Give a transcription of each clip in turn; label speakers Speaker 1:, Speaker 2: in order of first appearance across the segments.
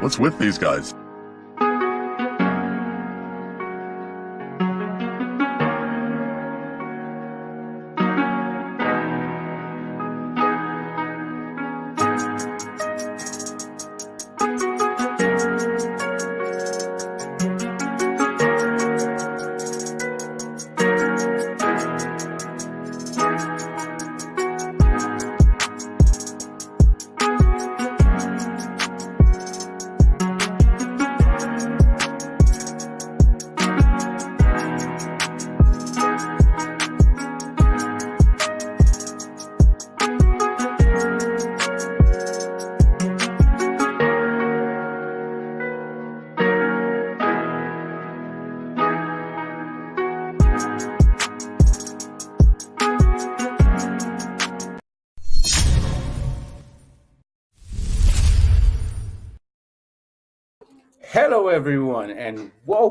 Speaker 1: What's with these guys?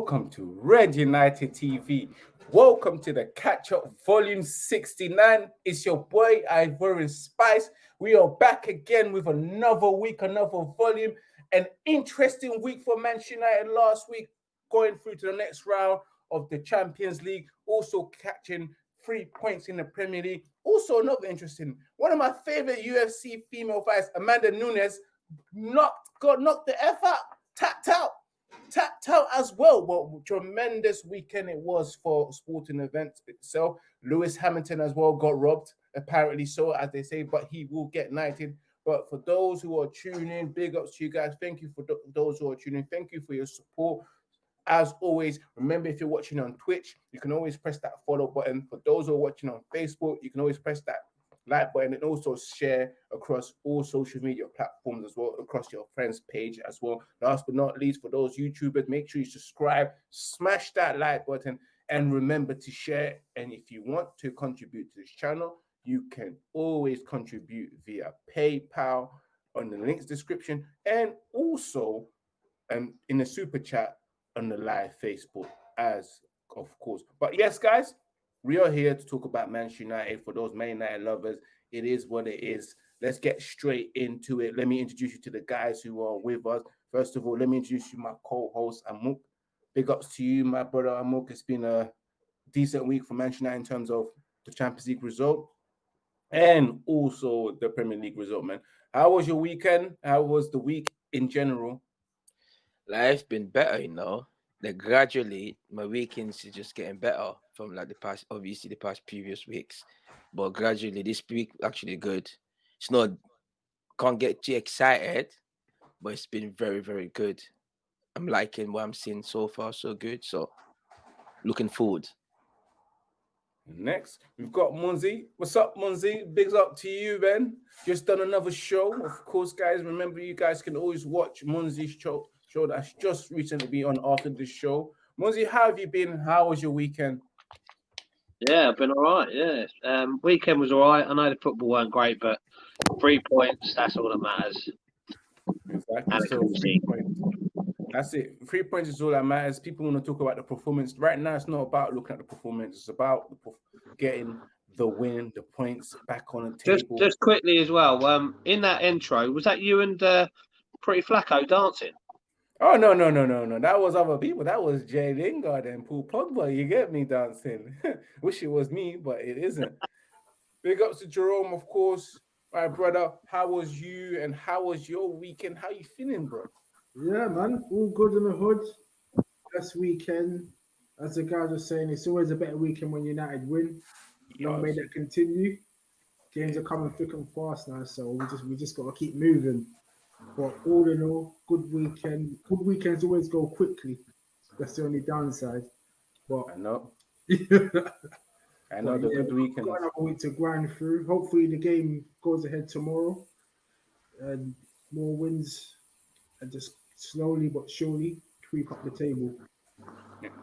Speaker 2: Welcome to Red United TV. Welcome to the catch up volume 69. It's your boy Ivorian Spice. We are back again with another week, another volume. An interesting week for Manchester United last week, going through to the next round of the Champions League, also catching three points in the Premier League. Also, another interesting one of my favorite UFC female fights, Amanda Nunes, knocked got knocked the F out tapped out, out as well. What tremendous weekend it was for sporting events itself. Lewis Hamilton as well got robbed, apparently so, as they say, but he will get knighted. But for those who are tuning, big ups to you guys. Thank you for th those who are tuning. Thank you for your support. As always, remember if you're watching on Twitch, you can always press that follow button. For those who are watching on Facebook, you can always press that like button and also share across all social media platforms as well, across your friends page as well. Last but not least, for those YouTubers, make sure you subscribe, smash that like button, and remember to share. And if you want to contribute to this channel, you can always contribute via PayPal on the links description and also um, in the super chat on the live Facebook as of course. But yes, guys, we are here to talk about Manchester United for those Man United lovers. It is what it is. Let's get straight into it. Let me introduce you to the guys who are with us. First of all, let me introduce you my co-host Amuk. Big ups to you, my brother Amuk. It's been a decent week for Manchester United in terms of the Champions League result and also the Premier League result, man. How was your weekend? How was the week in general?
Speaker 3: Life's been better, you know. Gradually, my weekends is just getting better from like the past, obviously the past previous weeks, but gradually this week actually good. It's not can't get too excited, but it's been very very good. I'm liking what I'm seeing so far, so good. So looking forward.
Speaker 2: Next, we've got Munzi. What's up, Munzi? Bigs up to you, Ben. Just done another show. Of course, guys, remember you guys can always watch Munzi's show, show that's just recently been on after this show. Munzi, how have you been? How was your weekend?
Speaker 4: Yeah, I've been all right. Yeah, um, weekend was all right. I know the football weren't great, but three points—that's all that matters.
Speaker 2: Exactly. So three points. That's it. Three points is all that matters. People want to talk about the performance. Right now, it's not about looking at the performance. It's about getting the win, the points back on the table.
Speaker 4: Just, just quickly as well. Um, in that intro, was that you and uh, Pretty Flacco dancing?
Speaker 2: Oh no no no no no! That was other people. That was Jay Lingard and Paul Pogba. You get me dancing. Wish it was me, but it isn't. Big ups to Jerome, of course, my brother. How was you and how was your weekend? How you feeling, bro?
Speaker 5: Yeah, man, all good in the hood. This weekend, as the guys are saying, it's always a better weekend when United win. Long may that continue. Games are coming thick and fast now, so we just we just got to keep moving. But all in all, good weekend. Good weekends always go quickly. That's the only downside. But
Speaker 2: I know. I know the yeah, good weekend.
Speaker 5: Got another week to grind through. Hopefully, the game goes ahead tomorrow, and more wins, and just slowly but surely creep up the table.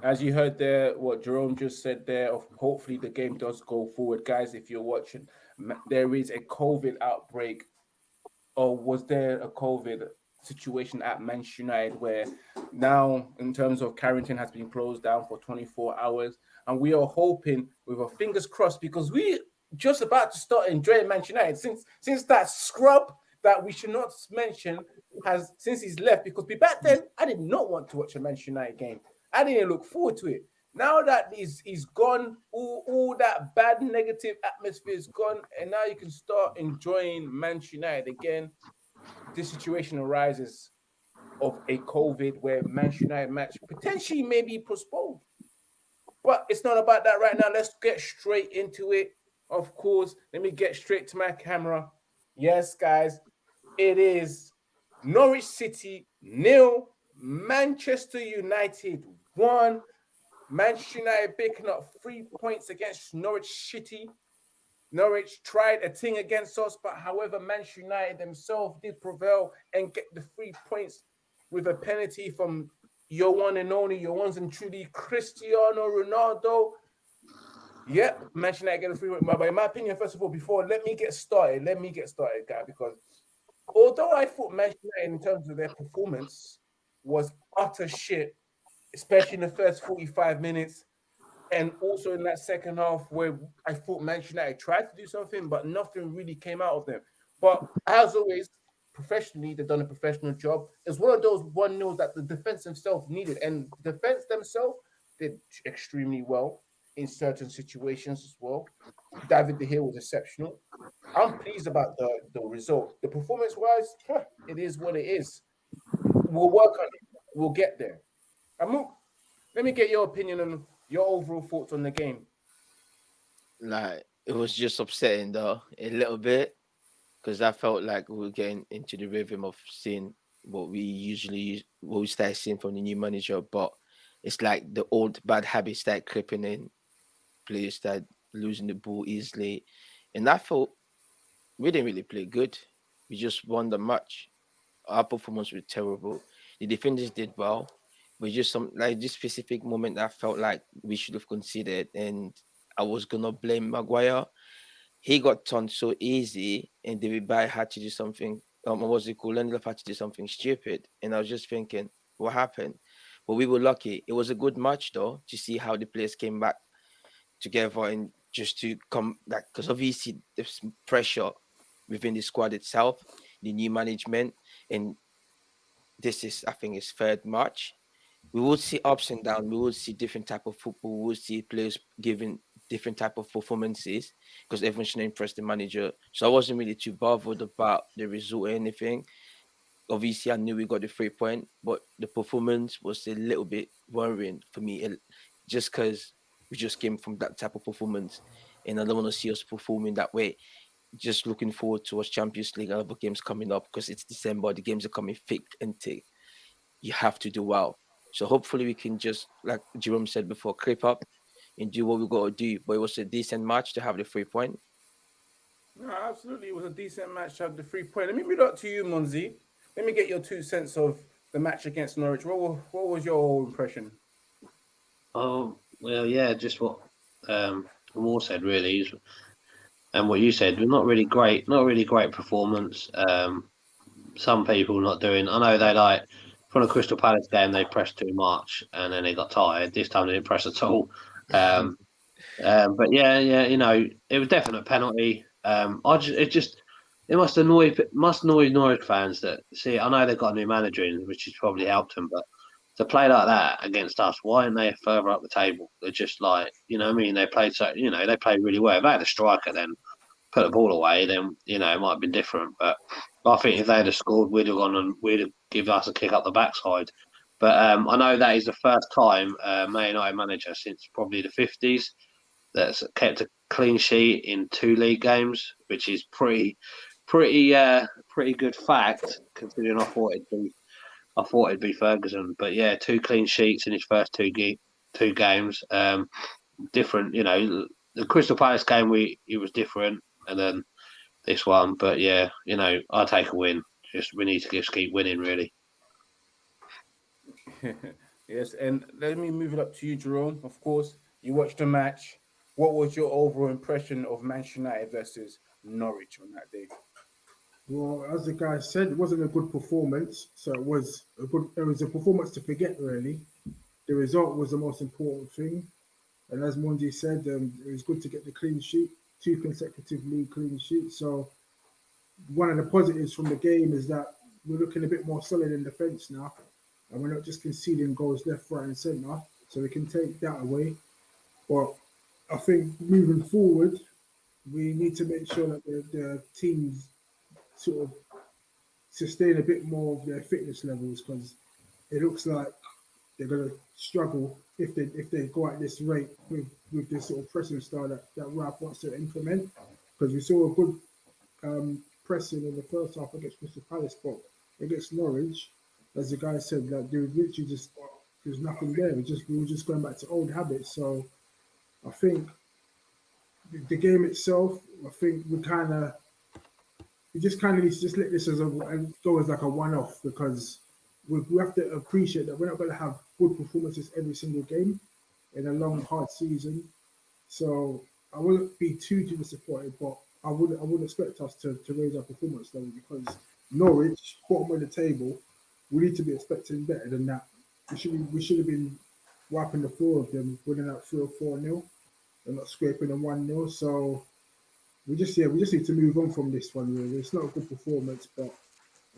Speaker 2: As you heard there, what Jerome just said there, of hopefully the game does go forward, guys. If you're watching, there is a COVID outbreak or was there a COVID situation at Manchester United where now, in terms of Carrington, has been closed down for 24 hours, and we are hoping with our fingers crossed because we just about to start enjoying Manchester United since since that scrub that we should not mention has since he's left because back then I did not want to watch a Manchester United game. I didn't look forward to it. Now that he's he's gone, all, all that bad negative atmosphere is gone, and now you can start enjoying Manchester United again. This situation arises of a COVID where Manchester United match potentially may be postponed. But it's not about that right now. Let's get straight into it. Of course, let me get straight to my camera. Yes, guys, it is Norwich City nil, Manchester United one. Manchester United picking up three points against Norwich City. Norwich tried a thing against us, but however, Manchester United themselves did prevail and get the three points with a penalty from your one and only, your ones and truly Cristiano Ronaldo. Yep, Manchester United get a free. But in my opinion, first of all, before let me get started, let me get started, guy, because although I thought Manchester United in terms of their performance was utter shit, especially in the first 45 minutes, and also in that second half where I thought Manchester United tried to do something, but nothing really came out of them. But as always, professionally, they've done a professional job. It's one of those one nils that the defense themselves needed, and defense themselves did extremely well in certain situations as well. David De Gea was exceptional. I'm pleased about the, the result. The performance wise, it is what it is. We'll work on it. We'll get there. Let me get your opinion on your overall thoughts on the game.
Speaker 3: Like it was just upsetting though, a little bit, because I felt like we were getting into the rhythm of seeing what we usually what we start seeing from the new manager, but it's like the old bad habits start creeping in players that losing the ball easily. And I felt we didn't really play good. We just won the match. Our performance was terrible. The defenders did well. But just some like this specific moment I felt like we should have considered and I was gonna blame Maguire. He got turned so easy and David Bayer had to do something um what was it called? Lindelof had to do something stupid. And I was just thinking, what happened? But we were lucky. It was a good match though to see how the players came back together and just to come like because obviously there's pressure within the squad itself, the new management, and this is I think his third match. We will see ups and downs. We will see different type of football. We will see players giving different type of performances because everyone should impress the manager. So I wasn't really too bothered about the result or anything. Obviously, I knew we got the three point, but the performance was a little bit worrying for me, eh, just because we just came from that type of performance, and I don't want to see us performing that way. Just looking forward to us Champions League and other games coming up because it's December. The games are coming thick and thick. You have to do well. So hopefully we can just, like Jerome said before, creep up and do what we got to do. But it was a decent match to have the three point.
Speaker 2: No, absolutely, it was a decent match to have the three point. Let me read out to you, Monzi. Let me get your two cents of the match against Norwich. What, what was your impression?
Speaker 4: Oh, well, yeah, just what um, Moore said really, and what you said. Not really great, not really great performance. Um, some people not doing. I know they like from the Crystal Palace game they pressed too much and then they got tired. This time they didn't press at all. Um, um, but yeah, yeah, you know, it was definitely a penalty. Um, I just, it just, it must annoy, must annoy Norwich fans that see. I know they've got a new manager in, which has probably helped them, but to play like that against us, why aren't they further up the table? They're just like, you know, I mean, they played so, you know, they played really well. If they had a striker, then put the ball away, then you know it might have been different. But I think if they had scored, we'd have gone and we'd have given us a kick up the backside. But um, I know that is the first time uh, Man United manager since probably the fifties that's kept a clean sheet in two league games, which is pretty, pretty, uh, pretty good fact considering I thought it'd be I thought it'd be Ferguson, but yeah, two clean sheets in his first two ge- two games. Um, different, you know, the Crystal Palace game we it was different, and then this one. But yeah, you know, I take a win. Just we need to just keep winning, really.
Speaker 2: yes, and let me move it up to you, Jerome. Of course, you watched the match. What was your overall impression of Manchester United versus Norwich on that day?
Speaker 5: Well, as the guy said, it wasn't a good performance. So it was a good. It was a performance to forget, really. The result was the most important thing, and as Mondi said, um, it was good to get the clean sheet, two consecutive league clean sheets. So one of the positives from the game is that we're looking a bit more solid in defence now, and we're not just conceding goals left, right, and centre. So we can take that away. But I think moving forward, we need to make sure that the, the teams sort of sustain a bit more of their fitness levels because it looks like they're going to struggle if they if they go at this rate with, with this sort of pressing style that, that Ralph wants to implement. Because we saw a good um, pressing in the first half against Crystal Palace, but against Norwich, as the guy said, that there was literally just there's nothing there. We just we were just going back to old habits. So I think the game itself, I think we kind of we just kind of just let this as a go as like a one-off because we, we have to appreciate that we're not going to have good performances every single game in a long hard season. So I wouldn't be too too disappointed, but I would I wouldn't expect us to, to raise our performance level because Norwich bottom of the table, we need to be expecting better than that. We should be, we should have been wiping the floor of them, winning that three or four nil, and not scraping them one nil. So we just yeah we just need to move on from this one. Really, it's not a good performance, but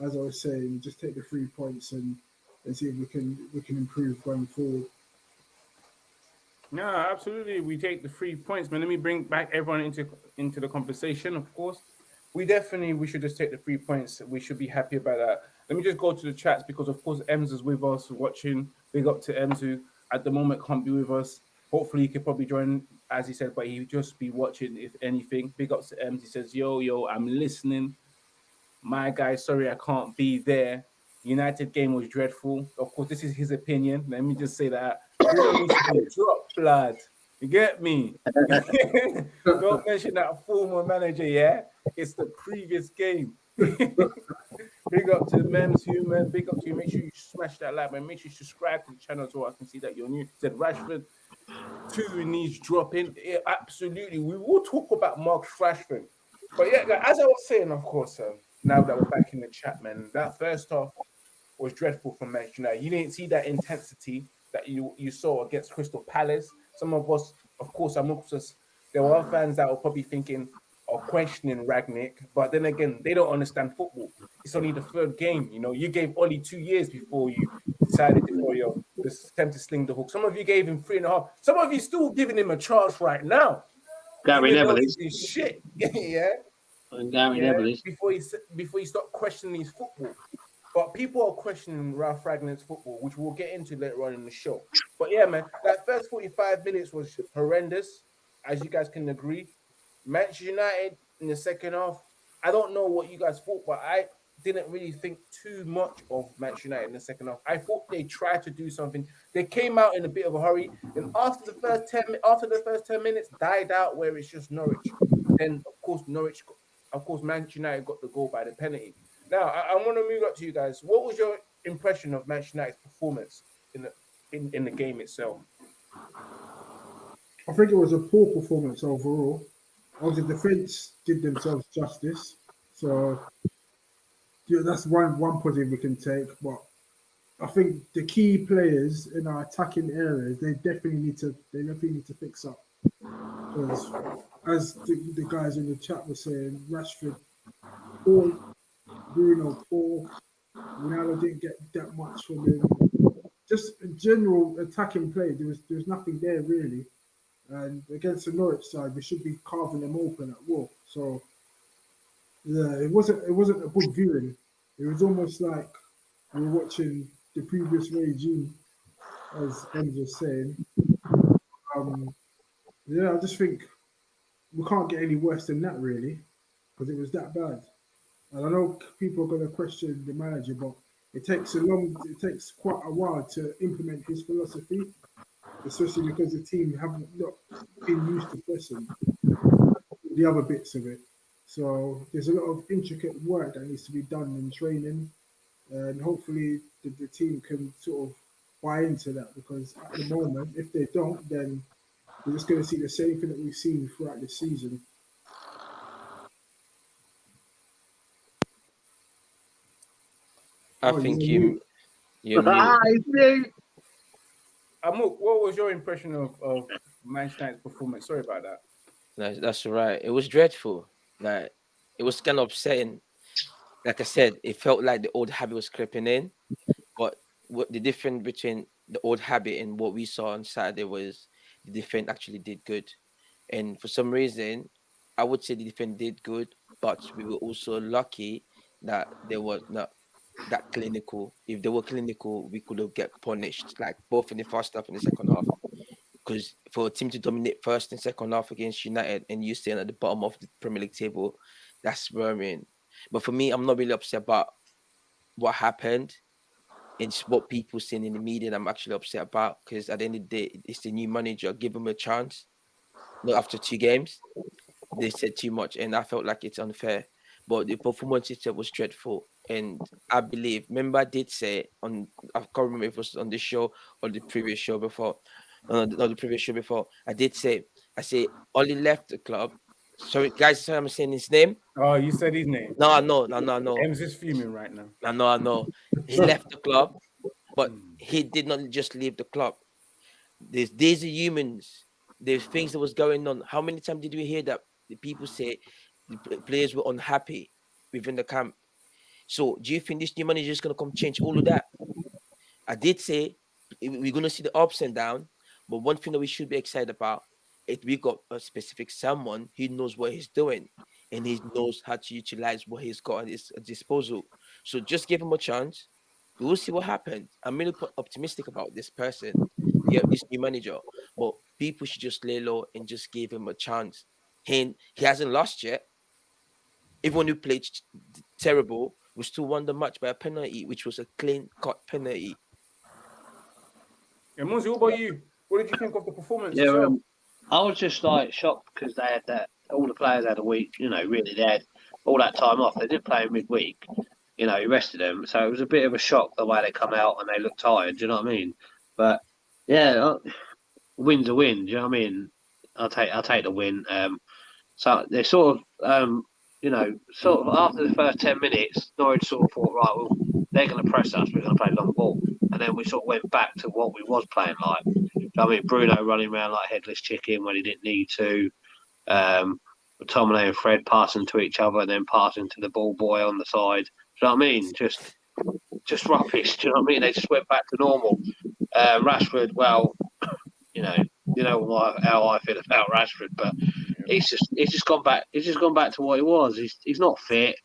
Speaker 5: as I was saying, just take the three points and and see if we can we can improve going forward.
Speaker 2: No, absolutely. We take the three points, man. Let me bring back everyone into into the conversation. Of course, we definitely we should just take the three points. We should be happy about that. Let me just go to the chats because, of course, Ems is with us watching. Big up to Ems who at the moment can't be with us. Hopefully, he could probably join, as he said, but he just be watching if anything. Big up to Ems. He says, "Yo, yo, I'm listening." My guy, sorry I can't be there. United game was dreadful. Of course, this is his opinion. Let me just say that. Drop blood. You get me? Don't mention that former manager, yeah? It's the previous game. big up to the Mems Human. Big up to you. Make sure you smash that like, man. Make sure you subscribe to the channel so I can see that you're new. Said Rashford, two needs dropping. Yeah, absolutely. We will talk about Mark Rashford. But yeah, as I was saying, of course, um, now that we're back in the chat, man, that first half was dreadful from Manchester United. You didn't see that intensity that you, you saw against Crystal Palace. Some of us, of course, amongst us, there were fans that were probably thinking or questioning Rangnick, but then again, they don't understand football. It's only the third game. You know, you gave Ollie two years before you decided to, for your attempt to sling the hook. Some of you gave him three and a half. Some of you still giving him a chance right now.
Speaker 4: Gary Neville is
Speaker 2: shit. yeah.
Speaker 4: And Gary
Speaker 2: yeah,
Speaker 4: Neville
Speaker 2: before he before he stopped questioning his football. But people are questioning Ralph Rangnick's football, which we'll get into later on in the show. But yeah, man, that first 45 minutes was horrendous, as you guys can agree. Manchester United in the second half, I don't know what you guys thought, but I didn't really think too much of Manchester United in the second half. I thought they tried to do something. They came out in a bit of a hurry, and after the first 10 after the first 10 minutes died out where it's just Norwich. Then of course Norwich of course Manchester United got the goal by the penalty. Now I, I want to move up to you guys. What was your impression of Manchester United's performance in the in, in the game itself?
Speaker 5: I think it was a poor performance overall. Obviously, the defence did themselves justice, so yeah, that's one one positive we can take. But I think the key players in our attacking areas they definitely need to they definitely need to fix up. Because as the, the guys in the chat were saying, Rashford, poor, Bruno, poor, Ronaldo didn't get that much from him. Just in general attacking play, there was there was nothing there really. And against the Norwich side, we should be carving them open at will. So yeah, it wasn't it wasn't a good viewing. It was almost like we were watching the previous regime, as Ems was saying. Um, yeah, I just think we can't get any worse than that, really, because it was that bad. And I know people are going to question the manager, but it takes a long, it takes quite a while to implement his philosophy, especially because the team haven't not been used to pressing the other bits of it. So there's a lot of intricate work that needs to be done in training, and hopefully the, the team can sort of buy into that because at the moment, if they don't, then we're just going to see the same thing that we've seen throughout the season.
Speaker 3: I
Speaker 5: Oh,
Speaker 3: think
Speaker 5: you're
Speaker 3: you, you,
Speaker 4: Ah, it's me.
Speaker 2: What was your impression of, of Manchester United's performance? Sorry about that.
Speaker 3: that's, that's right. It was dreadful. Like it was kind of upsetting. like I said, it felt like the old habit was creeping in. But what the difference between the old habit and what we saw on Saturday was the defense actually did good. And for some reason, I would say the defense did good, but we were also lucky that they were not that clinical. If they were clinical, we could have get punished, like both in the first half and the second half. Because for a team to dominate first and second half against United and you staying at the bottom of the Premier League table, that's worrying. But for me, I'm not really upset about what happened. It's what people saying in the media I'm actually upset about because at the end of the day, it's the new manager. Give him a chance. Not after two games, they said too much, and I felt like it's unfair. But the performance itself was dreadful, and I believe. Remember, I did say on I can't remember if it was on this show or the previous show before, not the previous show before. I did say I say Ollie left the club. Sorry, guys, sorry I'm saying his name.
Speaker 2: Oh, you said his name.
Speaker 3: No, I know, no, no, no.
Speaker 2: Ems is fuming right now.
Speaker 3: I know, I know. He left the club, but hmm. he did not just leave the club. There's these are humans. There's things that was going on. How many times did we hear that the people say the players were unhappy within the camp? So do you think this new manager is gonna come change all of that? I did say eh, we're gonna see the ups and downs, but one thing that we should be excited about is we got a specific someone who knows what he's doing and he knows how to utilize what he's got at his disposal. So just give him a chance. We will see what happens. I'm really optimistic about this person, yeah, this new manager. But people should just lay low and just give him a chance. He, he hasn't lost yet. Everyone who played terrible was still won the match by a penalty, which was a clean cut penalty.
Speaker 2: And Monzi, what about you? What did you think of the performance?
Speaker 4: Yeah,
Speaker 2: itself?
Speaker 4: um, I was just like shocked because they had that. All the players had a week. You know, really, they had all that time off. They did play midweek. You know, he rested them, so it was a bit of a shock the way they come out and they look tired. Do you know what I mean? But yeah, uh, win's a win. Do you know what I mean? I'll take I'll take the win. Um, so they sort of um, you know, sort of after the first ten minutes, Norwich sort of thought, right, well, they're going to press us. We're going to play long ball, and then we sort of went back to what we was playing like. I mean, Bruno running around like headless chicken when he didn't need to. Um, Tomine and Fred passing to each other and then passing to the ball boy on the side. Do you know what I mean? Just, just rubbish. Do you know what I mean? They just went back to normal. Uh, Rashford, well, you know, you know how I feel about Rashford, but he's just he's just gone back. He's just gone back to what he was. He's he's not fit.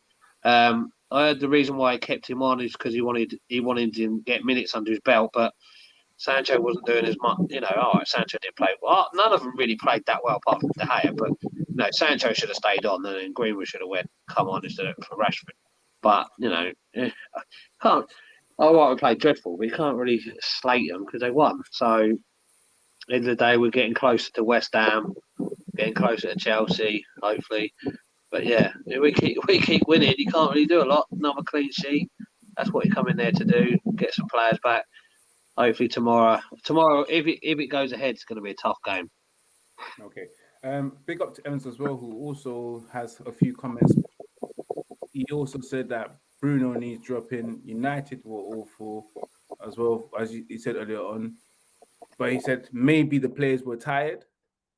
Speaker 4: Um, I heard the reason why he kept him on is because he wanted he wanted to get minutes under his belt, but Sancho wasn't doing as much. You know, all right, Sancho did play well. None of them really played that well apart from De Gea, but know, Sancho should have stayed on, and Greenwood should have went come on instead of for Rashford. But you know, eh, can't. All right, we played dreadful, you can't really slate them because they won. So, end of the day, we're getting closer to West Ham, getting closer to Chelsea, hopefully. But yeah, we keep we keep winning. You can't really do a lot. Another clean sheet. That's what you come in there to do. Get some players back. Hopefully tomorrow. Tomorrow, if it if it goes ahead, it's going to be a tough game.
Speaker 2: Okay. Um, big up to Evans as well, who also has a few comments. He also said that Bruno needs dropping. United were awful as well, as he said earlier on. But he said maybe the players were tired.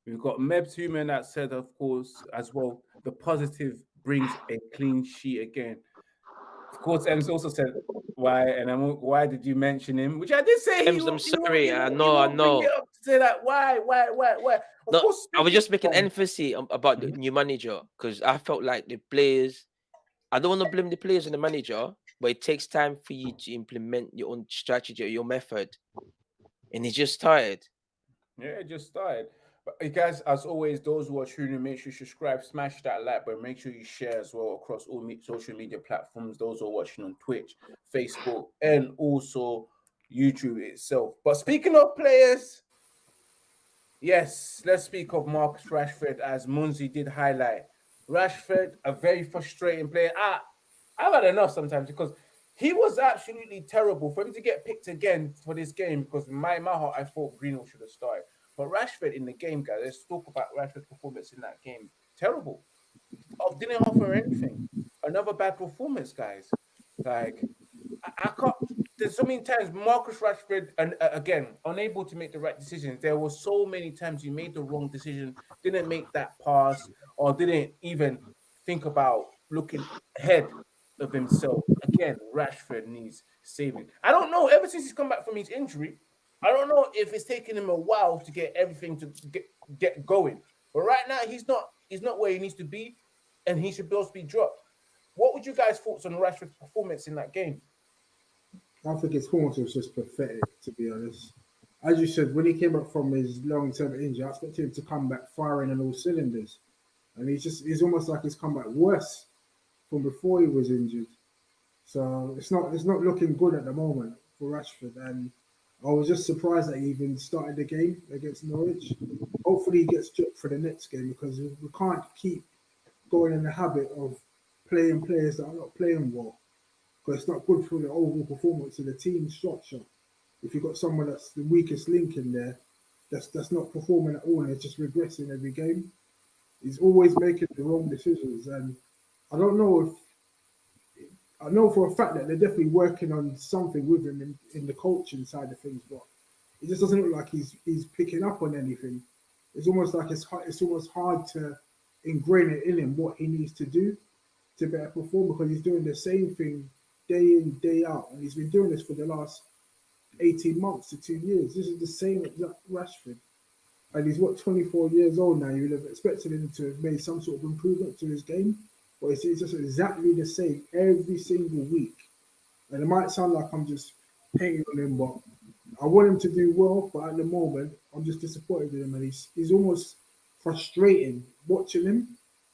Speaker 2: We've got Mebs Human that said, of course, as well, the positive brings a clean sheet again. Of course, Ems also said why, and I'm why did you mention him? Which I did say.
Speaker 3: Ems, I'm
Speaker 2: won't- he won't-
Speaker 3: sorry, I know, I know.
Speaker 2: it up to Say that why, why, why, why? Of
Speaker 3: No,
Speaker 2: course,
Speaker 3: I was just making emphasis about the mhm. new manager because I felt like the players. I don't want to blame the players and the manager, but it takes time for you to implement your own strategy or your method, and he's just tired.
Speaker 2: Yeah, it just started. But you guys, as always, those who are tuning, in, make sure you subscribe, smash that like button, make sure you share as well across all me- social media platforms. Those who are watching on Twitch, Facebook, and also YouTube itself. But speaking of players, yes, let's speak of Marcus Rashford, as Munzi did highlight. Rashford, a very frustrating player. I, I've had enough sometimes because he was absolutely terrible for him to get picked again for this game. Because my, my heart, I thought Greenwood should have started. But Rashford in the game, guys, let's talk about Rashford's performance in that game. Terrible. Oh, didn't offer anything. Another bad performance, guys. Like, I, I can't. There's so many times Marcus Rashford, and uh, again, unable to make the right decisions. There were so many times he made the wrong decision, didn't make that pass, or didn't even think about looking ahead of himself. Again, Rashford needs saving. I don't know. Ever since he's come back from his injury, I don't know if it's taken him a while to get everything to get get going. But right now, he's not he's not where he needs to be, and he should be be dropped. What would you guys thoughts on Rashford's performance in that game?
Speaker 5: I think his performance was just pathetic, to be honest. As you said, when he came back from his long-term injury, I expected him to come back firing on all cylinders, and he's just he's almost like he's come back worse from before he was injured. So it's not it's not looking good at the moment for Rashford, and I was just surprised that he even started the game against Norwich. Hopefully, he gets dropped for the next game because we can't keep going in the habit of playing players that are not playing well because it's not good for the overall performance of the team structure. If you've got someone that's the weakest link in there, that's that's not performing at all and it's just regressing every game. He's always making the wrong decisions, and I don't know if I know for a fact that they're definitely working on something with him in, in the coaching side of things, but it just doesn't look like he's he's picking up on anything. It's almost like it's it's almost hard to ingrain it in him what he needs to do to better perform because he's doing the same thing day in day out, and he's been doing this for the last eighteen months to two years. This is the same exact Rashford, and he's what twenty four years old now. You would have expected him to have made some sort of improvement to his game but it's, it's just exactly the same every single week. And it might sound like I'm just hating on him, but I want him to do well. But at the moment, I'm just disappointed in him, and he's he's almost frustrating watching him.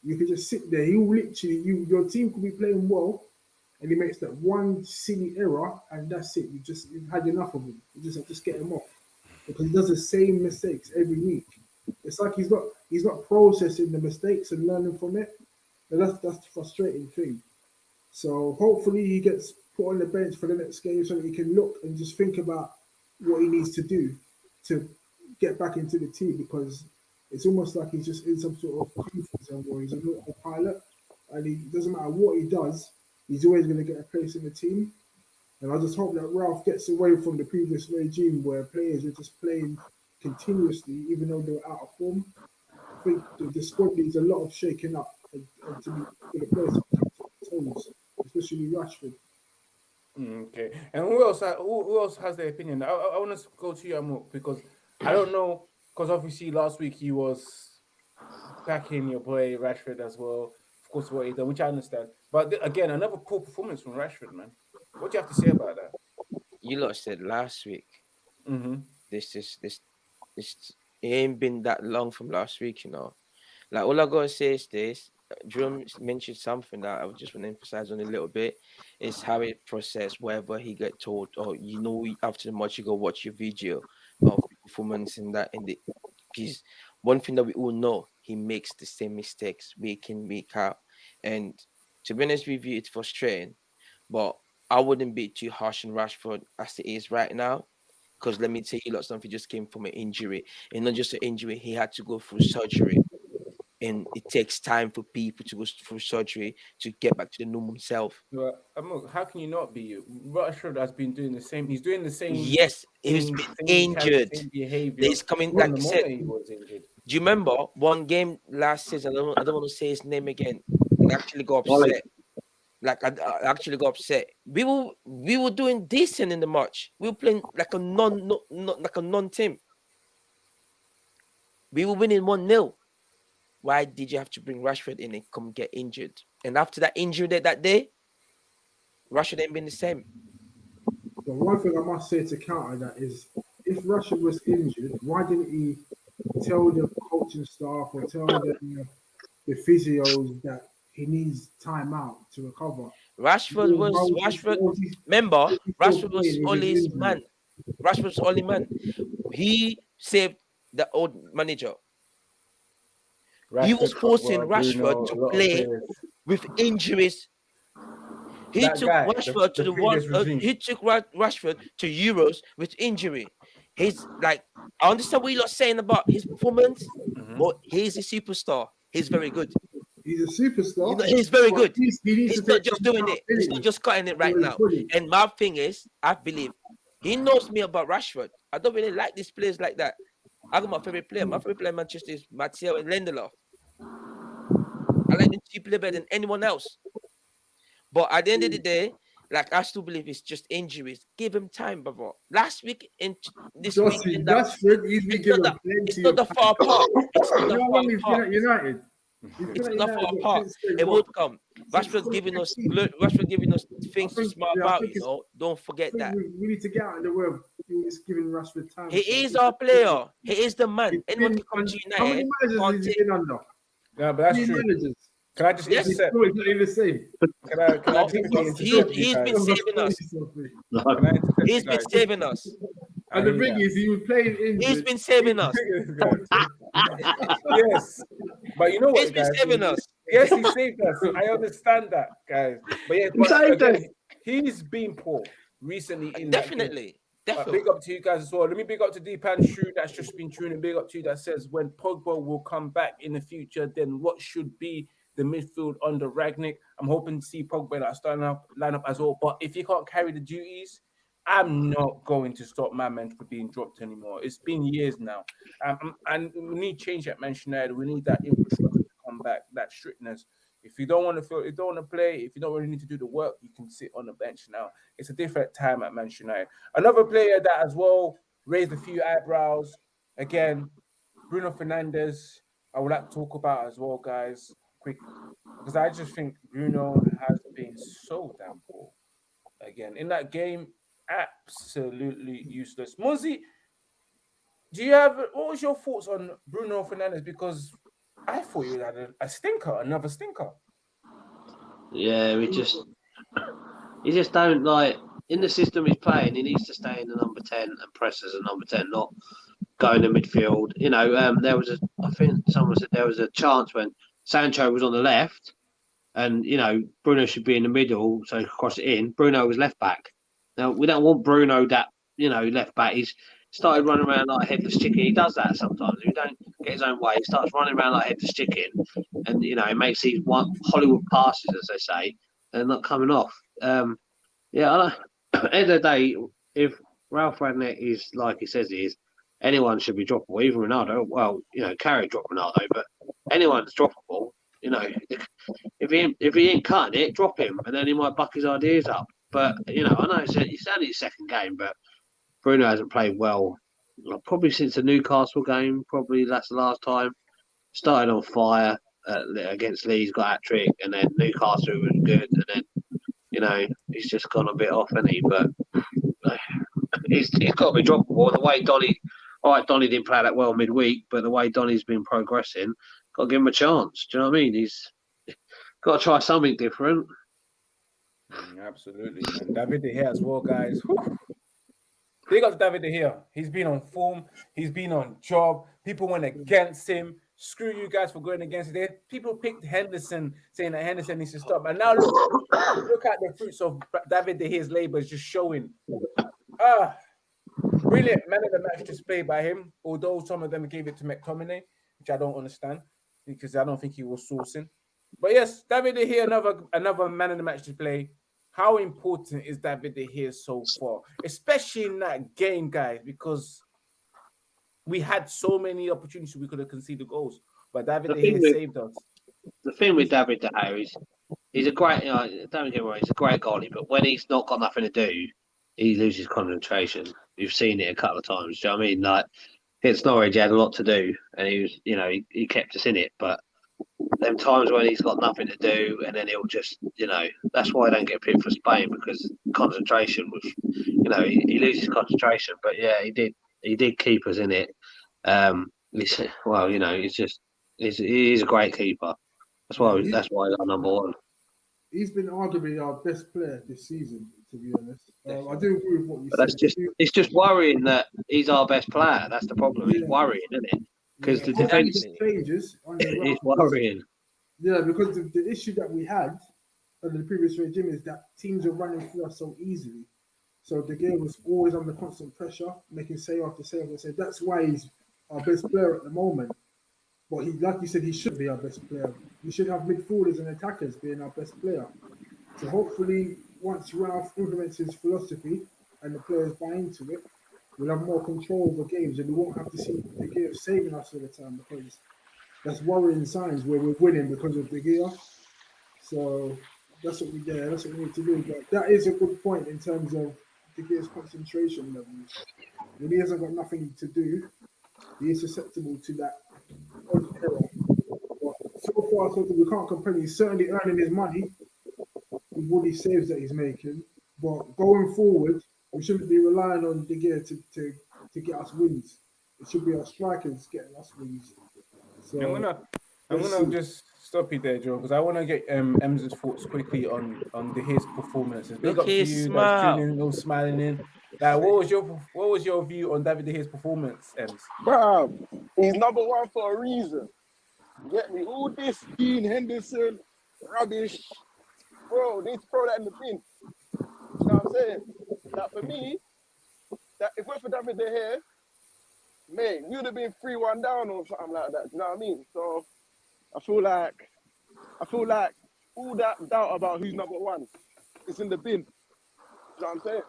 Speaker 5: You could just sit there. You literally, you your team could be playing well, and he makes that one silly error, and that's it. You just you've had enough of him. You just have to get him off because he does the same mistakes every week. It's like he's not he's not processing the mistakes and learning from it. And that's that's the frustrating thing. So hopefully he gets put on the bench for the next game so that he can look and just think about what he needs to do to get back into the team because it's almost like he's just in some sort of comfort zone where he's a little pilot and he doesn't matter what he does, he's always going to get a place in the team. And I just hope that Ralph gets away from the previous regime where players are just playing continuously, even though they're out of form. I think the, the squad needs a lot of shaking up and, and to be for the players especially Rashford.
Speaker 2: Mm, okay, and who else? Who, who else has their opinion? I, I, I want to go to you, Amok, because I don't know. Because obviously last week he was backing your boy Rashford as well. Of course, what he done, which I understand. But again, another poor performance from Rashford, man. What do you have to say about that?
Speaker 3: You lot said last week.
Speaker 2: Mm-hmm.
Speaker 3: This is this this it ain't been that long from last week, you know. Like all I gotta say is this: Drum mentioned something that I just want to emphasize on a little bit is how it process wherever he get told, or you know, after the match you go watch your video of performance in that in the piece. One thing that we all know, he makes the same mistakes week in week out, and to be honest with you, it's frustrating. But I wouldn't be too harsh on Rashford as it is right now. Because let me tell you, lot something just came from an injury, and not just an injury, he had to go through surgery and it takes time for people to go through surgery to get back to the normal self.
Speaker 2: Well, how can you not be? Rashford has been doing the same. He's doing the same.
Speaker 3: Yes, he's been injured. He's coming like I said. Do you remember one game last season? I don't, I don't want to say his name again. I actually got upset. Like I, I, actually got upset. We were we were doing decent in the match. We were playing like a non, non, non like a non team. We were winning one 0 why did you have to bring Rashford in and come get injured? And after that injury that, that day, Rashford ain't been the same.
Speaker 5: The one thing I must say to counter that is if Rashford was injured, why didn't he tell the coaching staff or tell the, the physios that he needs time out to recover?
Speaker 3: Rashford was Rashford. Remember, Rashford was Ollie's man. Rashford was Ollie man. He saved the old manager Rashford, he was forcing well, Rashford to play with injuries. He that took guy, Rashford the, to the, the one. Uh, he took Rashford to Euros with injury. He's like, I understand what you're saying about his performance, mm-hmm. but he's a superstar. He's very good.
Speaker 5: He's a superstar.
Speaker 3: He's very good. He's, he he's not just doing it. He's not just cutting it right now. And my thing is, I believe he knows me about Rashford. I don't really like these players like that. I got my favorite player. My favorite player in Manchester is Matteo and Lindelof. I like them to play better than anyone else. But at the end of the day, like I still believe it's just injuries. Give him time, brother. Last week in this
Speaker 5: Just
Speaker 3: week, in that, it's not the, it's not the far part. It's not the far part.
Speaker 5: United? He's
Speaker 3: It's
Speaker 5: been at
Speaker 3: not far
Speaker 5: United
Speaker 3: apart.
Speaker 5: since
Speaker 3: It
Speaker 5: one.
Speaker 3: would come. Rashford giving us look, Rashford giving us things to
Speaker 5: think-
Speaker 3: smart
Speaker 5: yeah,
Speaker 3: about. You know, don't forget that.
Speaker 5: we, we need to get out of the way of just giving Rashford time.
Speaker 3: He is our player. He is the man.
Speaker 5: he's
Speaker 3: Anyone
Speaker 5: been-
Speaker 3: can come to
Speaker 5: How many managers has he been under?
Speaker 2: No, but that's
Speaker 5: Three
Speaker 2: true.
Speaker 5: managers.
Speaker 2: Can I just
Speaker 3: Yes.
Speaker 2: intercept?
Speaker 5: No, it's not even the same.
Speaker 2: Can I, can I
Speaker 3: No,
Speaker 2: just quickly
Speaker 3: he's-
Speaker 2: intercept you
Speaker 3: he's
Speaker 2: guys?
Speaker 3: been saving us.
Speaker 4: No.
Speaker 2: Can I intercept
Speaker 3: He's
Speaker 2: you
Speaker 3: been saving us.
Speaker 5: And the
Speaker 2: I
Speaker 5: thing
Speaker 2: hear
Speaker 5: is, he was playing injured.
Speaker 3: He's been saving us.
Speaker 2: yes, but you know what,
Speaker 3: He's been
Speaker 2: guys?
Speaker 3: saving us.
Speaker 2: Yes, he saved us. I understand that, guys. But yeah, but again, he's been poor recently. In that.
Speaker 3: Definitely.
Speaker 2: But
Speaker 3: Definitely.
Speaker 2: big up to you guys as well. Let me big up to Deepanshu that's just been tuning. Big up to you that says when Pogba will come back in the future, then what should be the midfield under Rangnick? I'm hoping to see Pogba that starting up lineup as well. But if he can't carry the duties, I'm not going to stop my from being dropped anymore. It's been years now, um, um, and we need change at Manchester United. We need that infrastructure to come back, that strictness. If you don't want to feel, you don't want to play, if you don't really need to do the work, you can sit on the bench now. It's a different time at Manchester United. Another player that as well raised a few eyebrows. Again, Bruno Fernandes. I would like to talk about as well, guys, quick, because I just think Bruno has been so damn poor. Again, in that game, absolutely useless. Mozi, do you have what was your thoughts on Bruno Fernandes? Because I thought you had a, a stinker, another stinker.
Speaker 4: Yeah, we just he just don't like in the system he's playing. He needs to stay in the number ten and press as a number ten, not go in the midfield. You know, um, there was a I think someone said there was a chance when Sancho was on the left, and you know Bruno should be in the middle, so cross it in. Bruno was left back. Now we don't want Bruno that you know left back. He's started running around like a headless chicken. He does that sometimes. He don't get his own way, he starts running around like a headless chicken, and you know he makes these one Hollywood passes, as they say, and not coming off. Um, yeah, at the end of the day, if Ralph Rangnick is like he says he is, anyone should be droppable. Even Ronaldo. Well, you know, Carrick dropped Ronaldo, but anyone's droppable. You know, if he if he ain't cutting it, drop him, and then he might buck his ideas up. But you know, I know it's, it's only his second game, but Bruno hasn't played well. like, Probably since the Newcastle game. Probably that's the last time. Started on fire uh, against Leeds, got hat trick, and then Newcastle was good, and then you know he's just gone a bit off, hasn't he? But uh, he's, he's got to be droppable. The way Donny, all right, Donny didn't play that well midweek, but the way Donny's been progressing, got to give him a chance. Do you know what I mean? He's got to try something different.
Speaker 2: Mm, Absolutely. And David De Gea as well, guys. Big up David De Gea. He's been on form. He's been on job. People went against him. Screw you guys for going against it. People picked Henderson, saying that Henderson needs to stop. And now look, look at the fruits of David De Gea's labors just showing. Ah, brilliant man of the match display by him. Although some of them gave it to McTominay, which I don't understand because I don't think he was sourcing. But yes, David De Gea, another another man of the match display. How important is David De Gea so far, especially in that game, guys? Because we had so many opportunities we could have conceded goals, but David
Speaker 4: The
Speaker 2: De Gea
Speaker 4: with-
Speaker 2: saved us.
Speaker 4: The thing with David De Gea is he's a great. You know, don't get me wrong, he's a great goalie, but when he's not got nothing to do, he loses concentration. You've seen it a couple of times. Do you know what I mean? Like against Norwich, he had a lot to do, and he was, you know, he, he kept us in it. But them times when he's got nothing to do, and then he'll just, you know, that's why I don't get picked for Spain because concentration was, you know, he, he loses concentration. But yeah, he did, he did keep us in it. Um, he's, well, you know, he's just, he's, he's a great keeper. That's why, that's why he's our number one.
Speaker 5: He's been arguably our best player this season, to be honest. Um, I do agree with what you
Speaker 4: But
Speaker 5: said.
Speaker 4: that's just, it's just worrying that he's our best player. That's the problem. It's
Speaker 5: Yeah.
Speaker 4: worrying, isn't it? 'Cause the
Speaker 5: Hopefully
Speaker 4: defence-
Speaker 5: changes.
Speaker 4: It's worrying.
Speaker 5: Yeah, because the, the issue that we had under the previous regime is that teams are running through us so easily. So the game was always under constant pressure, making save after save after save. That's why he's our best player at the moment. But he, like you said, he should be our best player. We should have midfielders and attackers being our best player. So hopefully, once Ralph implements his philosophy and the players buy into it, we'll have more control over games, and we won't have to see De Gea saving us all the time because that's worrying signs where we're winning because of De Gea. So that's what we yeah, that's what we need to do. But that is a good point in terms of De Gea's concentration levels. When he hasn't got nothing to do, he is susceptible to that error. But so far, so we can't complain. He's certainly earning his money with what he saves that he's making. But going forward, we shouldn't be relying on De Gea to, to, to get us wins. It should be our strikers getting us wins. So
Speaker 2: I'm gonna, I'm gonna
Speaker 5: see.
Speaker 2: just stop you there, Joe, because I want to get um Em's thoughts quickly on on the, his performances. Big
Speaker 3: Look
Speaker 2: up to you,
Speaker 3: smile.
Speaker 2: tuning in, all smiling in. Like, what was your what was your view on David De Gea's performance, Ems?
Speaker 1: Bro, he's number one for a reason. Get me? All this Dean Henderson rubbish. Bro, they need to throw that in the bin. You know what I'm saying? That for me, that if we're for David De Gea, mate, we would have been 3-1 down or something like that. You know what I mean? So I feel like I feel like all that doubt about who's number one is in the bin. You know what I'm saying?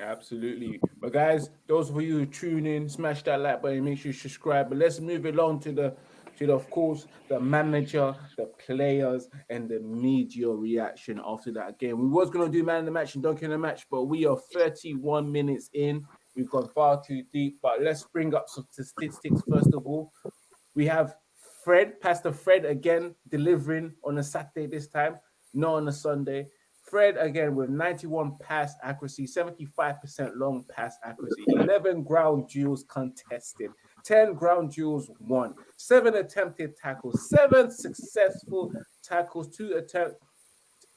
Speaker 2: Absolutely. But guys, those of you who tune in, smash that like button, make sure you subscribe. But let's move along to the to the, of course the manager, the players, and the media reaction after that game. We was gonna do man in the match and donkey in the match, but we are 31 minutes in. We've gone far too deep. But let's bring up some statistics first of all. We have Fred, Pastor Fred again delivering on a Saturday this time, not on a Sunday. Fred again with 91 pass accuracy, 75% long pass accuracy, 11 ground duels contested, 10 ground duels won, seven attempted tackles, seven successful tackles, two attempt,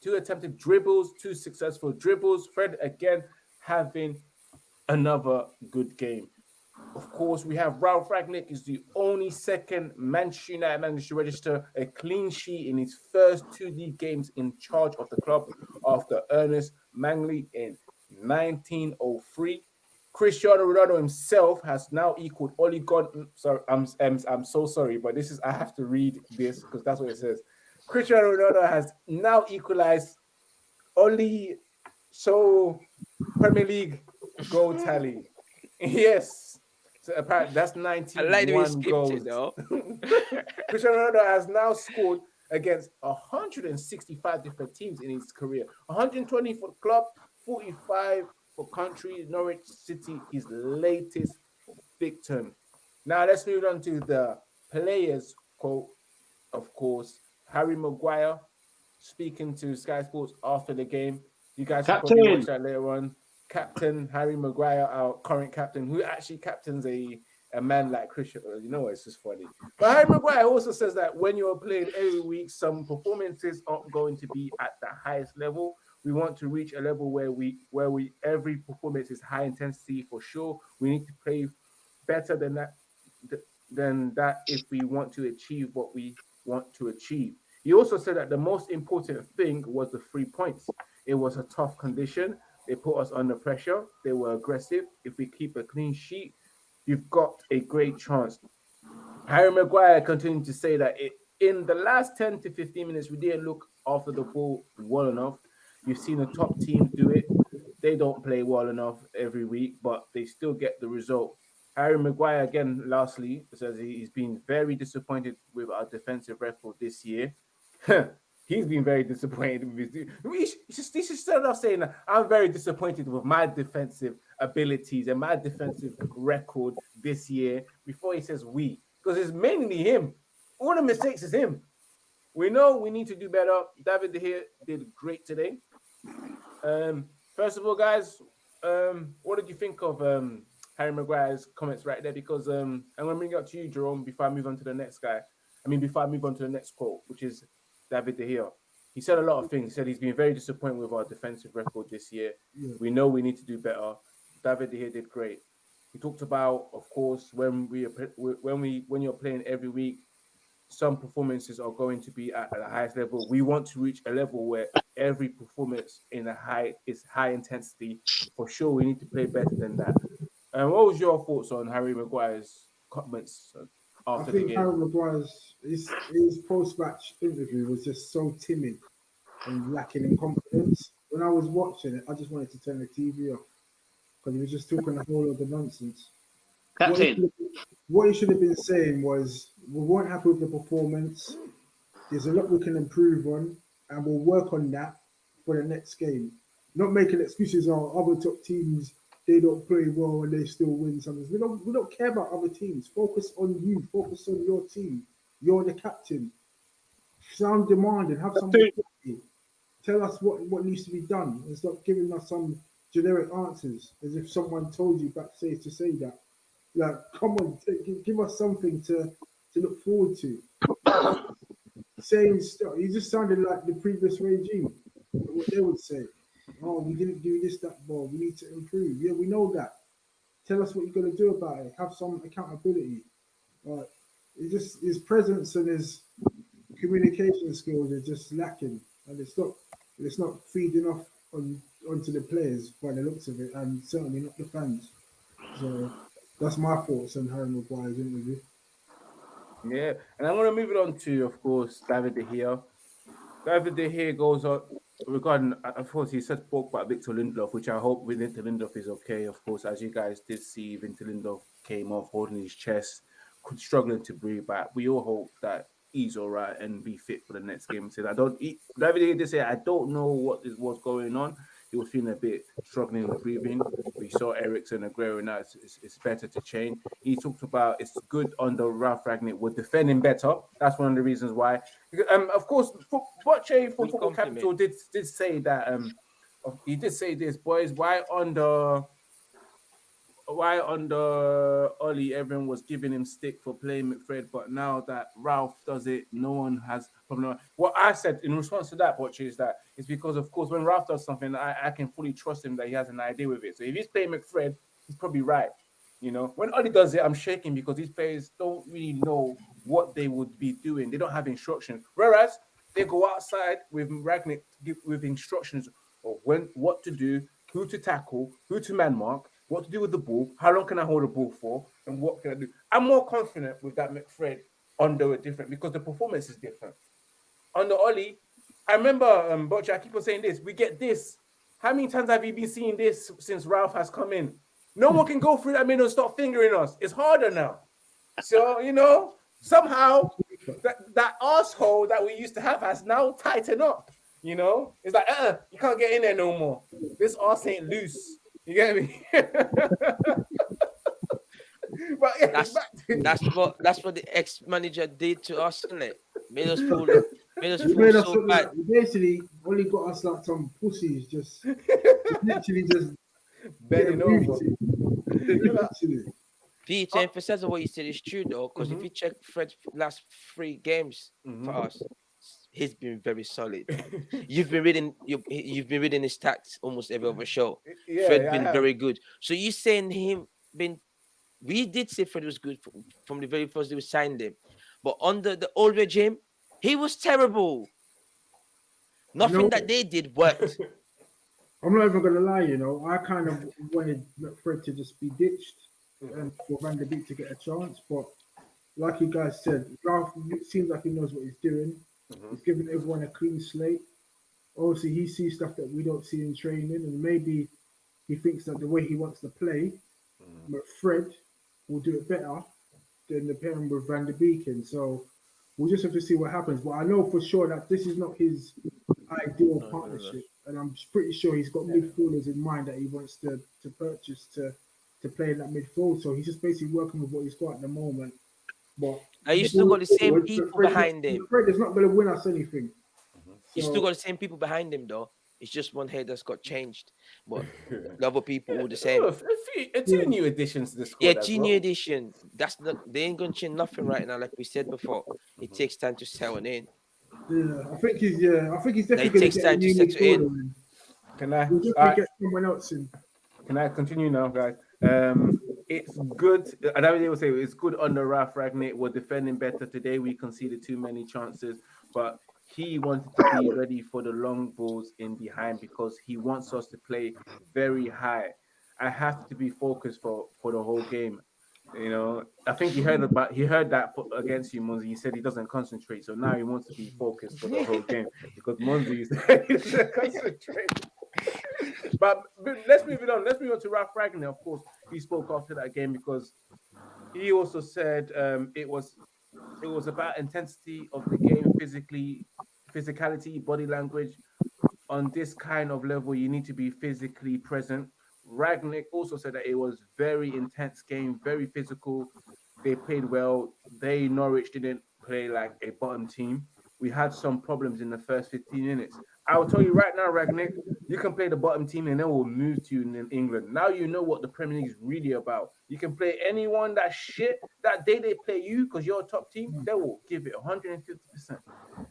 Speaker 2: two attempted dribbles, two successful dribbles. Fred again having another good game. Of course, we have Ralf Rangnick is the only second Manchester United manager to register a clean sheet in his first two league games in charge of the club after Ernest Mangnall in 1903. Cristiano Ronaldo himself has now equaled Oli Gun. Mm, sorry, I'm, I'm I'm so sorry, but this is I have to read this because that's what it says. Cristiano Ronaldo has now equalized Oli so Premier League goal tally. Yes. So apparently that's 91
Speaker 3: I like the way he skipped
Speaker 2: goals.
Speaker 3: it though.
Speaker 2: Cristiano Ronaldo has now scored against 165 different teams in his career. 120 for club, 45 for country. Norwich City, his latest victim. Now let's move on to the players quote. Of course, Harry Maguire speaking to Sky Sports after the game. You guys can probably watch that later on. Captain Harry Maguire, our current captain, who actually captains a a man like Christian. You know, it's just funny. But Harry Maguire also says that when you're playing every week, some performances aren't going to be at the highest level. We want to reach a level where we where we every performance is high intensity for sure. We need to play better than that than that if we want to achieve what we want to achieve. He also said that the most important thing was the three points. It was a tough condition. They put us under pressure. They were aggressive. If we keep a clean sheet, you've got a great chance. Harry Maguire continued to say that it, in the last 10 to 15 minutes, we didn't look after the ball well enough. You've seen the top teams do it. They don't play well enough every week, but they still get the result. Harry Maguire, again, lastly, says he- he's been very disappointed with our defensive record this year. he's been very disappointed with his. He should start off saying, I'm very disappointed with my defensive abilities and my defensive record this year before he says we, because it's mainly him. All the mistakes is him. We know we need to do better. David De Gea did great today. Um, first of all, guys, um, what did you think of um, Harry Maguire's comments right there? Because um, I'm going to bring it up to you, Jerome, before I move on to the next guy. I mean, before I move on to the next quote, which is David De Gea. He said a lot of things. He said he's been very disappointed with our defensive record this year.
Speaker 5: Yeah.
Speaker 2: We know we need to do better. David De Gea did great. He talked about, of course, when we are when we when you're playing every week, some performances are going to be at, at the highest level. We want to reach a level where every performance in a high is high intensity. For sure, we need to play better than that. And what was your thoughts on Harry Maguire's comments
Speaker 5: I
Speaker 2: after the
Speaker 5: think? Harry Maguire's his, his post-match interview was just so timid and lacking in confidence. When I was watching it, I just wanted to turn the TV off because he was just talking a whole lot of the nonsense. What he,
Speaker 4: Captain,
Speaker 5: what he should have been saying was, "We weren't happy with the performance. There's a lot we can improve on. And we'll work on that for the next game. Not making excuses on other top teams. They don't play well and they still win something. We don't. We don't care about other teams. Focus on you. Focus on your team. You're the captain. Sound demanding. Have some. Tell us what, what needs to be done and stop giving us some generic answers as if someone told you back backstage to say that. Like, come on, t- give us something to to look forward to. Saying stuff, He just sounded like the previous regime. What they would say, oh, we didn't do this, that, well, we need to improve. Yeah, we know that. Tell us what you're going to do about it. Have some accountability. Uh, it's just his presence and his communication skills are just lacking, and it's not it's not feeding off on onto the players by the looks of it, and certainly not the fans. So that's my thoughts on Harry Maguire's interview.
Speaker 2: Yeah, and I'm going to move it on to, of course, David De Gea. David De Gea goes on regarding, of course, he said spoke about Victor Lindelof, which I hope Victor Lindelof is okay. Of course, as you guys did see, Victor Lindelof came off holding his chest, struggling to breathe back. We all hope that he's all right and be fit for the next game. Said I don't. He, David De Gea did say I don't know what is what's going on. He was feeling a bit struggling with breathing. We saw Eriksen and Aguero now. It's, it's, it's, better to change. He talked about it's good under Ralf Rangnick. We're defending better. That's one of the reasons why. Um, of course, Bocce from Football Capital did did say that. Um, he did say this, boys. Why under why under Ollie, everyone was giving him stick for playing McFred, but now that Ralph does it, no one has problem. What I said in response to that, Butch, is that it's because, of course, when Ralph does something, I, I can fully trust him that he has an idea with it. So if he's playing McFred, he's probably right. You know, when Ollie does it, I'm shaking because these players don't really know what they would be doing. They don't have instructions. Whereas they go outside with Rangnick with instructions of when what to do, who to tackle, who to man mark, what to do with the ball, how long can I hold the ball for, and what can I do. I'm more confident with that McFred under a different because the performance is different. Under Ollie, I remember um Butch, I keep on saying this, we get this. How many times have you been seeing this since Ralph has come in? No one can go through that middle and start fingering us. It's harder now. So, you know, somehow that, that asshole that we used to have has now tightened up. You know, it's like, uh, you can't get in there no more. This ass ain't loose. You get me?
Speaker 3: but yeah, that's that's what that's what the ex manager did to us, isn't it? Made us feel made us feel made so us, bad.
Speaker 5: Basically, only got us like some pussies, just literally just
Speaker 2: bending over.
Speaker 3: Pete, to emphasize what you said is true though, because mm-hmm. if you check Fred's last three games mm-hmm. for us, he's been very solid. you've been reading you you've been reading his stats almost every other show. Yeah, Fred yeah, been very good. So you saying him been we did say Fred was good from, from the very first day we signed him, but under the old regime, he was terrible. Nothing that they did worked.
Speaker 5: I'm not even gonna lie, you know, I kind of wanted Fred to just be ditched and for Van der Beek to get a chance, but like you guys said, Ralf seems like he knows what he's doing. Mm-hmm. He's giving everyone a clean slate. Obviously, he sees stuff that we don't see in training, and maybe he thinks that the way he wants to play, mm-hmm. but Fred will do it better than the pairing with Van der Beeken. So we'll just have to see what happens. But I know for sure that this is not his ideal no, partnership, no, no. and I'm pretty sure he's got yeah. midfielders in mind that he wants to to purchase to to play in that midfield. So he's just basically working with what he's got at the moment. But
Speaker 3: now you still got the same people behind him.
Speaker 5: Fred is not going to win us anything.
Speaker 3: Mm-hmm. You still got the same people behind him, though. It's just one head that's got changed, but the other people all the same.
Speaker 2: a, few, a two new additions to the squad.
Speaker 3: Yeah, two new addition. That's not. They ain't gonna change nothing right now. Like we said before, it mm-hmm. takes time to settle in.
Speaker 5: Yeah, I think he's. Yeah, I think he's definitely. It takes time to settle in. in.
Speaker 2: Can I?
Speaker 5: We'll definitely get someone else in.
Speaker 2: Can I continue now, guys? Um, it's good. And I don't will say it's good under Ralf Rangnick. We're defending better today. We conceded too many chances, but he wanted to be ready for the long balls in behind because he wants us to play very high. I have to be focused for for the whole game. You know, I think he heard about he heard that against you, Monzi. He said he doesn't concentrate, so now he wants to be focused for the whole game because Monzi doesn't concentrate. but, but, let's move it on. Let's move on to Ralf Rangnick. Of course, he spoke after that game because he also said um, it was it was about intensity of the game, physically physicality, body language. On this kind of level, you need to be physically present. Rangnick also said that it was very intense game, very physical. They played well. They Norwich didn't play like a bottom team. We had some problems in the first 15 minutes. I will tell you right now, Rangnick, you can play the bottom team and then we'll move to you in England. Now you know what the Premier League is really about. You can play anyone that shit that day they play you because you're a top team, they will give it 150%.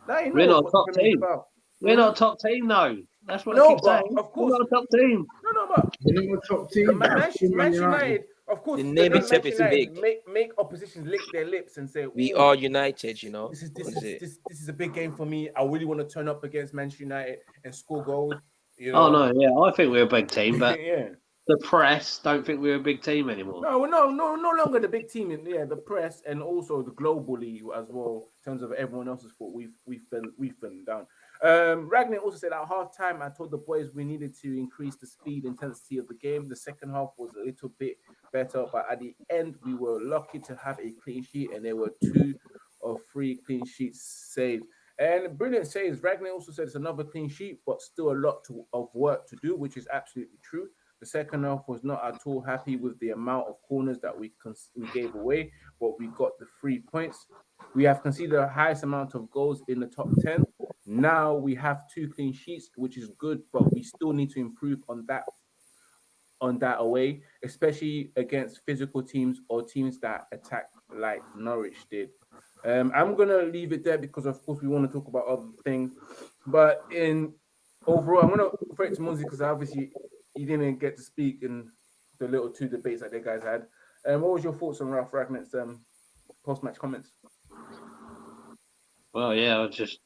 Speaker 2: Now you know
Speaker 4: We're not top
Speaker 2: the Premier League is
Speaker 4: team.
Speaker 2: about.
Speaker 4: We're not top team, though. That's what
Speaker 2: No,
Speaker 4: I keep
Speaker 2: but
Speaker 4: saying.
Speaker 2: of course-
Speaker 4: We're not a top team.
Speaker 2: No, no, but
Speaker 5: We're not a top team.
Speaker 2: Man, Man-
Speaker 5: Manchester
Speaker 2: Man
Speaker 5: United.
Speaker 2: United, of course,
Speaker 3: The name
Speaker 2: gonna
Speaker 3: itself is big.
Speaker 2: Make make oppositions lick their lips and say,
Speaker 3: We are united, you know.
Speaker 2: This is this
Speaker 3: What
Speaker 2: is
Speaker 3: is it?
Speaker 2: this, this is a big game for me. I really want to turn up against Manchester United and score goals. You oh, know?
Speaker 4: Oh no, yeah, I think we're a big team, but
Speaker 2: yeah.
Speaker 4: the press don't think we're a big team anymore.
Speaker 2: No, no, no, no longer the big team in yeah, the press and also the globally as well in terms of everyone else's fault. We've we've been we've been down. Um, Ragnar also said at half time, I told the boys we needed to increase the speed intensity of the game. The second half was a little bit better, but at the end, we were lucky to have a clean sheet, and there were two or three clean sheets saved. And brilliant saves. Ragnar also said it's another clean sheet, but still a lot to, of work to do, which is absolutely true. The second half was not at all happy with the amount of corners that we we gave away, but we got the three points. We have conceded the highest amount of goals in the top 10. Now we have two clean sheets, which is good, but we still need to improve on that on that away, especially against physical teams or teams that attack like Norwich did. Um, I'm gonna leave it there because of course we want to talk about other things. But in overall, I'm gonna throw it to Muzi because obviously he didn't get to speak in the little two debates that they guys had. Um, what was your thoughts on Ralph Ragnar's um, post-match comments?
Speaker 4: Well, yeah, I was just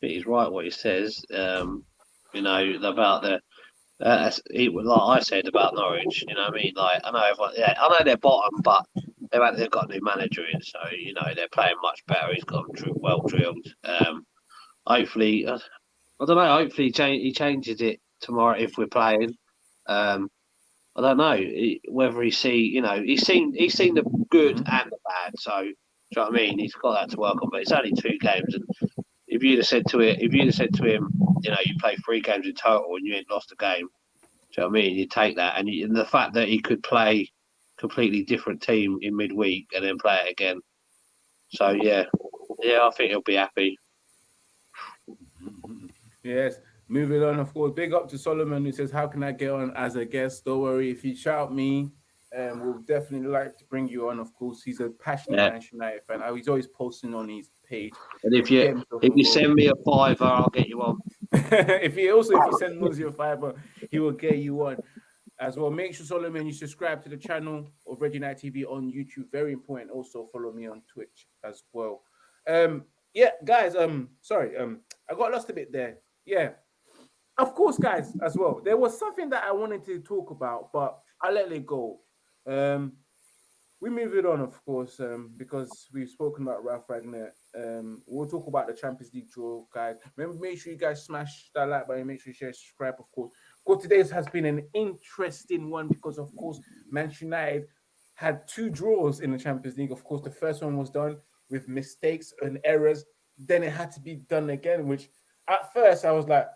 Speaker 4: he's right what he says. Um, you know about the. Uh, like I said about Norwich, you know what I mean. Like I know everyone, yeah, I know they're bottom, but they've they've got a new manager in, so you know they're playing much better. He's got them well drilled. Um, hopefully, uh, I don't know. Hopefully, he, he changes it tomorrow if we're playing. Um, I don't know he- whether he see, you know, he's seen he's seen the good and the bad. So, do you know what I mean? He's got that to work on. But it's only two games, and if you'd have said to it, if you'd have said to him, you know, you play three games in total and you ain't lost a game, do you know what I mean? You take that, and, you, and the fact that he could play completely different team in midweek and then play it again. So yeah, yeah, I think he'll be happy.
Speaker 2: Yes. Moving on, of course. Big up to Solomon who says, How can I get on as a guest? Don't worry. If you shout me, um, we'll definitely like to bring you on. Of course, he's a passionate
Speaker 4: Yeah.
Speaker 2: Manchester United fan. Uh, He's always posting on his page.
Speaker 4: And if you if you send me a fiver, I'll get you on.
Speaker 2: if he also if you send Muzi a fiber, he will get you on as well. Make sure Solomon you subscribe to the channel of Reggie Night TV on YouTube. Very important. Also follow me on Twitch as well. Um, yeah, guys. Um, sorry. Um, I got lost a bit there. Yeah, of course, guys. As well, there was something that I wanted to talk about, but I let it go. Um, we move it on, of course, um, because we've spoken about Ralph Ragnar. Um, we'll talk about the Champions League draw, guys. Remember, make sure you guys smash that like button, make sure you share, subscribe, of course. Of course, today's has been an interesting one because, of course, Manchester United had two draws in the Champions League. Of course, the first one was done with mistakes and errors. Then it had to be done again, which at first I was like,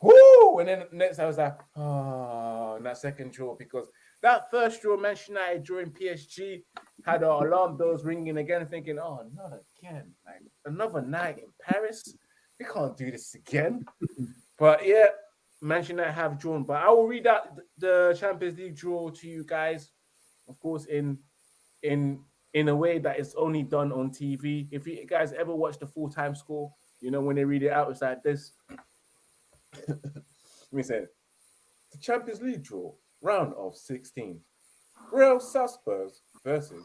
Speaker 2: whoo! And then next I was like, oh, and that second draw because that first draw, Manchester United drawing PSG, had our alarm bells ringing again, thinking, oh, not again. Like another night in Paris. We can't do this again. but yeah, Manchester United have drawn. But I will read out the Champions League draw to you guys, of course, in in in a way that is only done on TV. If you guys ever watch the full time score, you know when they read it out, it's like this. Let me say it. The Champions League draw, round of 16. Real Salzburg versus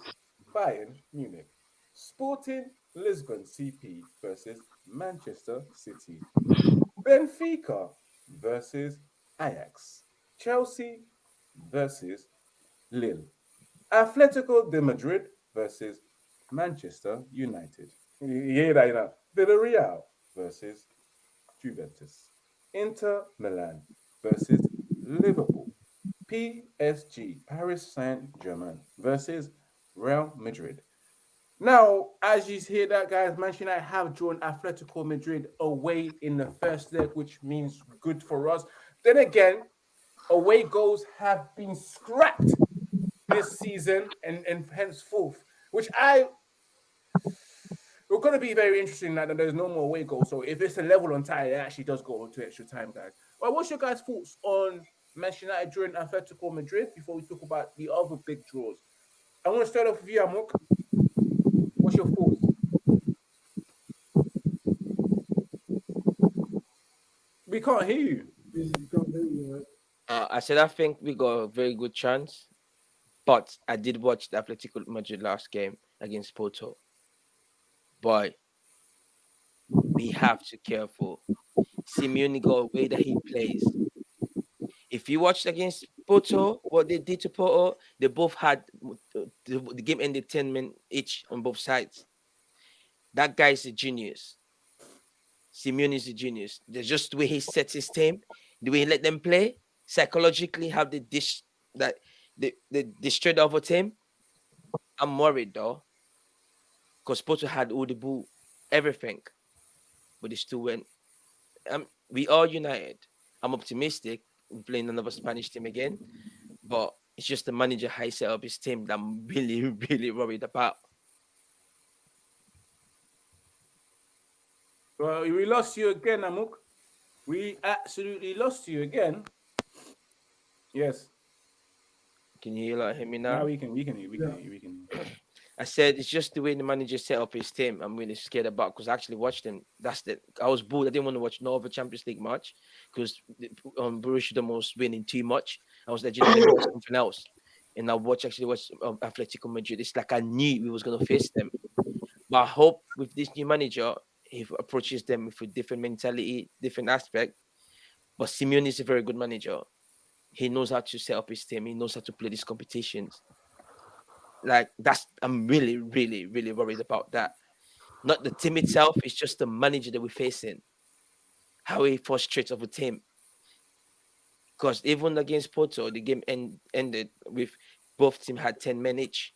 Speaker 2: Bayern Munich. Sporting Lisbon CP versus Manchester City. Benfica versus Ajax. Chelsea versus Lille. Atletico de Madrid versus Manchester United. You that, you know? Villarreal versus Juventus. Inter Milan versus Liverpool. PSG, Paris Saint Germain versus Real Madrid. Now, as you hear that, guys, Manchester United have drawn Atletico Madrid away in the first leg, which means good for us. Then again, away goals have been scrapped this season and, and henceforth, which I we're going to be very interesting that there's no more away goals. So if it's a level on tie, it actually does go to extra time, guys. Well, what's your guys' thoughts on Manchester United during Atletico Madrid before we talk about the other big draws? I want to start off with you, Amok. What's your thoughts? We can't hear you.
Speaker 5: You can't hear you, right?
Speaker 3: Uh, I said I think we got a very good chance, but I did watch the Atletico Madrid last game against Porto. Boy, we have to careful. Simeone got a way that he plays. If you watched against Porto, what they did to Porto, they both had the, the game ended 10 men each on both sides. That guy is a genius. Simeone is a genius. There's just the way he sets his team, the way he let them play, psychologically have the dish that the the destroyed other team. I'm worried though. Because Porto had all the ball, everything. But they still went. Um, we are united. I'm optimistic in playing another Spanish team again. But it's just the manager how he set up his team that I'm really, really worried about.
Speaker 2: Well, we lost you again, Amuk. We absolutely lost you again. Yes.
Speaker 3: Can you hear, like, hear me now?
Speaker 2: Now we can, we can, hear, we can,
Speaker 5: Yeah.
Speaker 2: we can.
Speaker 3: I said it's just the way the manager set up his team. I'm really scared about because I actually watched him. That's the I was bored. I didn't want to watch no other Champions League match because um, Borussia Dortmund was winning too much. I was like, "You know, let me watch something else. And I watch actually watch um, Atletico Madrid. It's like I knew we was gonna face them. But I hope with this new manager, he approaches them with a different mentality, different aspect. But Simeone is a very good manager. He knows how to set up his team. He knows how to play these competitions like that's I'm really, really, really worried about that. Not the team itself, it's just the manager that we're facing. How he frustrates of a team. Because even against Porto, the game end, ended with both team had 10 men each.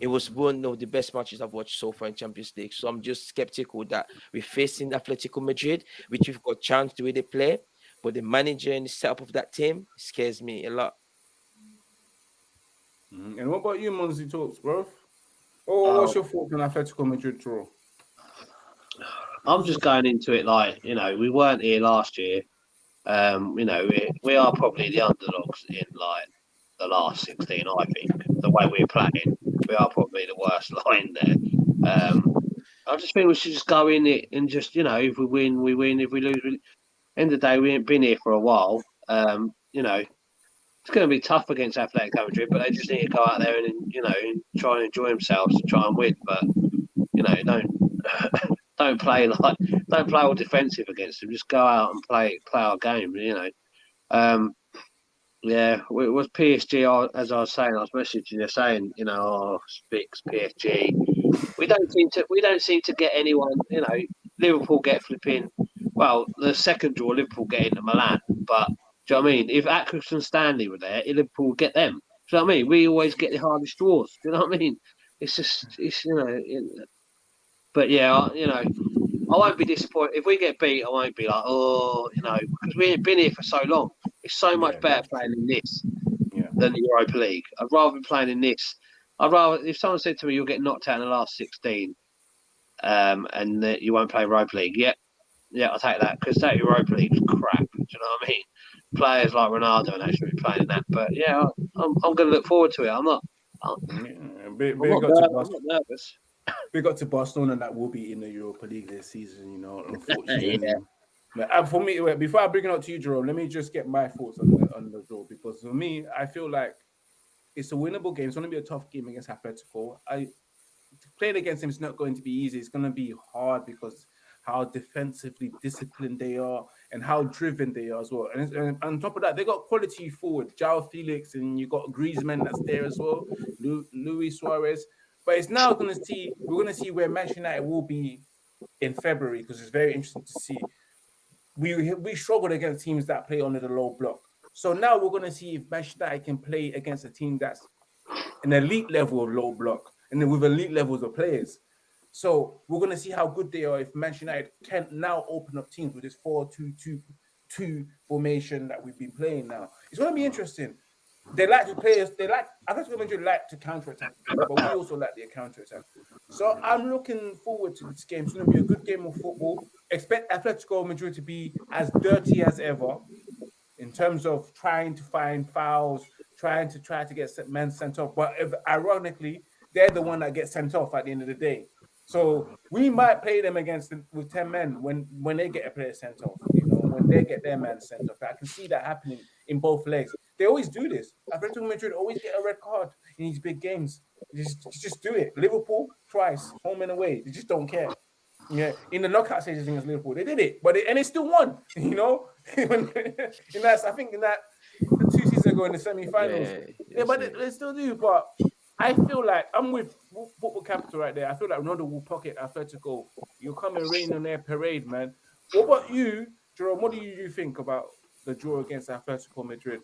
Speaker 3: It was one of the best matches I've watched so far in Champions League. So I'm just skeptical that we're facing Atletico Madrid, which we've got chance the way they play. But the manager and the setup of that team scares me a lot.
Speaker 2: Mhm. And what about you, Monzi Talks, bro? Oh, what's your thoughts on Atletico Madrid draw?
Speaker 4: I'm just going into it like you know we weren't here last year. Um, you know we, we are probably the underdogs in like the last 16. I think the way we're playing, we are probably the worst line there. Um, I just think we should just go in it and just you know if we win, we win. If we lose, we... end of the day we ain't been here for a while. Um, you know it's going to be tough against Athletic Madrid, but they just need to go out there and you know try and enjoy themselves and try and win. But you know don't don't play like don't play all defensive against them. Just go out and play play our game. You know. Um, yeah, it was PSG. As I was saying, I was messaging you saying, you know, oh, Spix, PSG. We don't seem to we don't seem to get anyone. You know, Liverpool get flipping. Well, the second draw, Liverpool get Inter Milan, but do you know what I mean? If Atkins and Stanley were there, Liverpool would get them. Do you know what I mean? We always get the hardest draws. Do you know what I mean? It's just, it's you know, it, but yeah, I- you know, I won't be disappointed if we get beat. I won't be like, oh, you know, because we ain't been here for so long. It's so much
Speaker 2: Yeah,
Speaker 4: better playing in this
Speaker 2: Yeah.
Speaker 4: than the Europa League. I'd rather be playing in this. I'd rather if someone said to me, "You'll get knocked out in the last 16, um, and that you won't play Europa League," yeah, yeah, I'll take that because that Europa League's crap. Do you know what I mean? Players like Ronaldo and actually be playing in that. But yeah, I- I'm, I'm going to look forward to it. I'm not.
Speaker 2: Yeah, big,
Speaker 4: I'm not,
Speaker 2: up to
Speaker 4: ner- I'm not nervous.
Speaker 2: big up to Barcelona that will be in the Europa League this season, you know, unfortunately.
Speaker 4: Yeah.
Speaker 2: But uh, for me, wait, before I bring it up to you, Jerome, let me just get my thoughts on the, on the draw because for me, I feel like it's a winnable game. It's going to be a tough game against Atletico. I playing against him is not going to be easy. It's going to be hard because how defensively disciplined they are and how driven they are as well. And, and on top of that, they got quality forward, João Félix, and you got Griezmann that's there as well, Lu- Luis Suarez. But it's now going to see we're going to see where Manchester United will be in February because it's very interesting to see. We we struggled against teams that play under the low block. So now we're going to see if Manchester United can play against a team that's an elite level of low block. and then with elite levels of players. So we're gonna see how good they are if Manchester United can now open up teams with this 4-2-2-2 formation that we've been playing now. It's gonna be interesting. They like to play. us. They like. Atletico Madrid like to counter attack, but we also like their counter attack. So I'm looking forward to this game. It's going to be a good game of football. Expect Atletico Madrid to be as dirty as ever in terms of trying to find fouls, trying to try to get men sent off. But if, ironically, they're the one that gets sent off at the end of the day. So we might play them against them with 10 men when when they get a player sent off, you know, when they get their man sent off. I can see that happening in both legs. They always do this. Atletico Madrid always get a red card in these big games. Just, just do it. Liverpool twice, home and away. They just don't care. Yeah, in the knockout stages against Liverpool, they did it, but they, and they still won. You know, in that I think in that two seasons ago in the semi-finals, yeah, yeah but they, they, still do. But I feel like I'm with football capital right there. I feel like Ronaldo will pocket Atletico. You're coming rain on their parade, man. What about you, Jerome? What do you think about the draw against Atletico Madrid?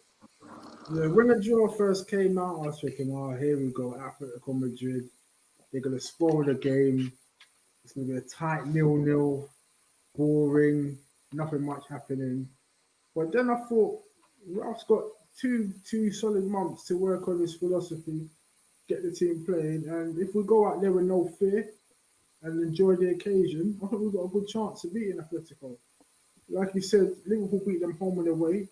Speaker 5: Yeah, when the draw first came out, I was thinking, oh, here we go, Atletico Madrid. They're going to spoil the game. It's going to be a tight nil-nil, boring, nothing much happening. But then I thought, Ralph's got two two solid months to work on his philosophy, get the team playing, and if we go out there with no fear and enjoy the occasion, I think we've got a good chance of beating Atletico. Like you said, Liverpool beat them home and away.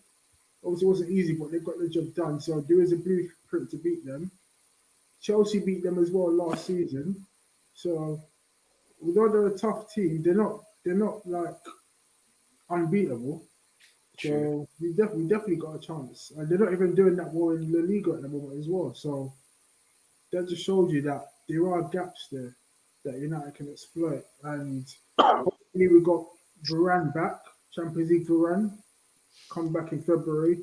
Speaker 5: Obviously, it wasn't easy, but they got the job done. So there is a blueprint to beat them. Chelsea beat them as well last season. So although they're a tough team, they're not they're not like unbeatable. So we definitely definitely got a chance. And they're not even doing that well in La Liga at the moment as well. So that just shows you that there are gaps there that United can exploit. And hopefully we got Varane back, Champions League Varane come back in February,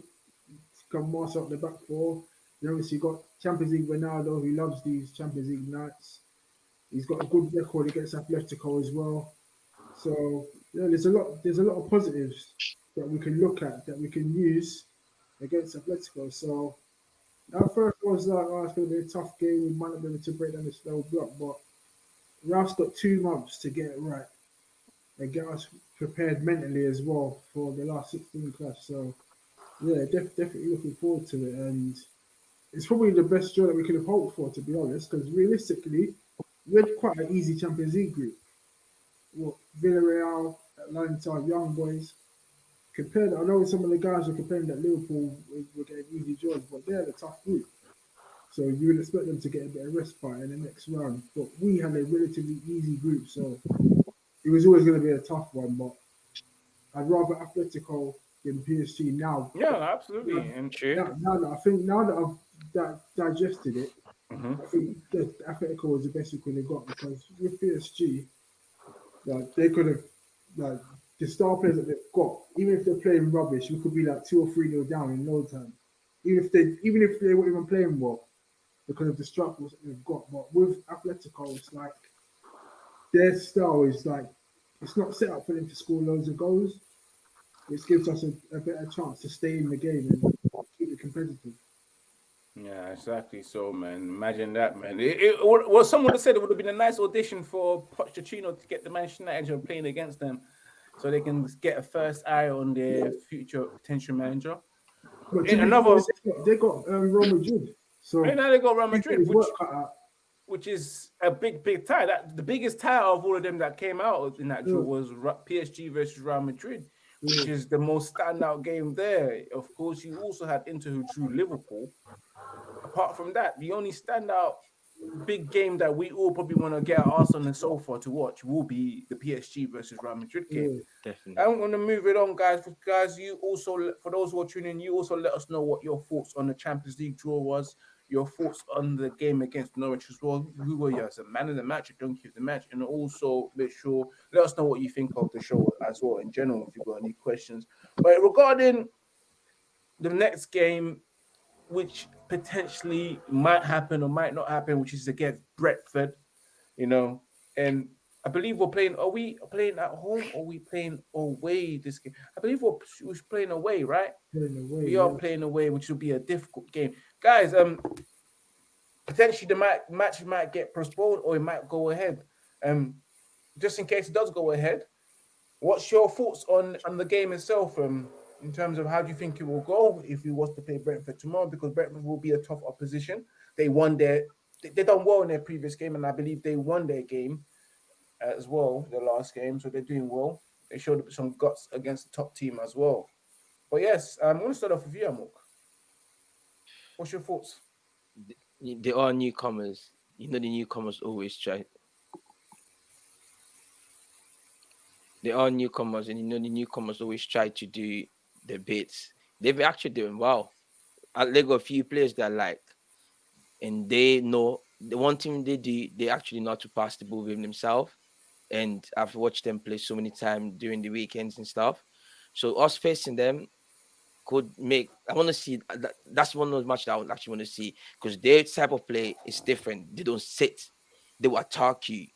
Speaker 5: come master up the back four. Then obviously got Champions League Ronaldo, who loves these Champions League nights. He's got a good record against Atletico as well. So yeah, there's a lot there's a lot of positives that we can look at that we can use against Atletico. So at first was like, oh, it's going to be a tough game. We might not be able to break down this slow block, but Ralph's got two months to get it right and get us prepared mentally as well for the last 16 clash. So, yeah, def- definitely looking forward to it. And it's probably the best draw that we could have hoped for, to be honest, because realistically, we had quite an easy Champions League group. What Villarreal, Atalanta, Young Boys. Compared, I know some of the guys are complaining that Liverpool were getting easy draws, but they're the tough group. So you would expect them to get a bit of respite in the next round. But we had a relatively easy group, so it was always going to be a tough one, but I'd rather Atletico than PSG now.
Speaker 2: Yeah, absolutely, now, and true.
Speaker 5: Now, now, that I think now that I've that digested it, mm-hmm. I think that Atletico was the best we could have got because with PSG, like they could have like the star players that they've got, even if they're playing rubbish, we could be like two or three nil down in no time. Even if they even if they weren't even playing well, because of the struggles that they've got. But with Atletico, it's like their style is like it's not set up for them to score loads of goals. It gives us a, a better chance to stay in the game and keep it competitive.
Speaker 2: Yeah, exactly. So, man, imagine that, man. It, it, well, someone said it would have been a nice audition for Pochettino to get the Manchester United playing against them, so they can get a first eye on their future potential manager.
Speaker 5: But another, they got, um, Real Madrid, so
Speaker 2: right now they got Real Madrid, which, which is a big, big tie. That the biggest tie of all of them that came out in that draw was PSG versus Real Madrid, which is the most standout game there. Of course, you also had Inter who drew Liverpool. Apart from that, the only standout big game that we all probably want to get our us on the sofa to watch will be the PSG versus Real Madrid game.
Speaker 3: Yeah, definitely.
Speaker 2: I'm going to move it on, guys. Guys, you also, for those who are tuning in, you also let us know what your thoughts on the Champions League draw was your thoughts on the game against Norwich as well. Who were you as a man of the match, a donkey of the match, and also make sure let us know what you think of the show as well in general. If you've got any questions, but regarding the next game, which potentially might happen or might not happen, which is against Brentford, you know, and I believe we're playing. Are we playing at home or are we playing away this game? I believe we're, we're playing away, right?
Speaker 5: Playing away,
Speaker 2: we are playing away, which will be a difficult game, guys. Um, potentially the match, match might get postponed or it might go ahead. Um, just in case it does go ahead, what's your thoughts on on the game itself? Um, in terms of how do you think it will go if you was to play Brentford tomorrow? Because Brentford will be a tough opposition. They won their they, they done well in their previous game, and I believe they won their game as well, the last game. So they're doing well. They showed some guts against the top team as well. But yes, um, I'm going to start off with you, Amok. What's your thoughts?
Speaker 3: They are newcomers. You know, the newcomers always try. They are newcomers, and you know, the newcomers always try to do the bits. They've actually doing well. I they got a few players that like, and they know the one thing they do, they actually know to pass the ball with themselves. And I've watched them play so many times during the weekends and stuff. So us facing them could make. I want to see. Uh, that, that's one of those matches I would actually want to see because their type of play is different. They don't sit. They will attack you.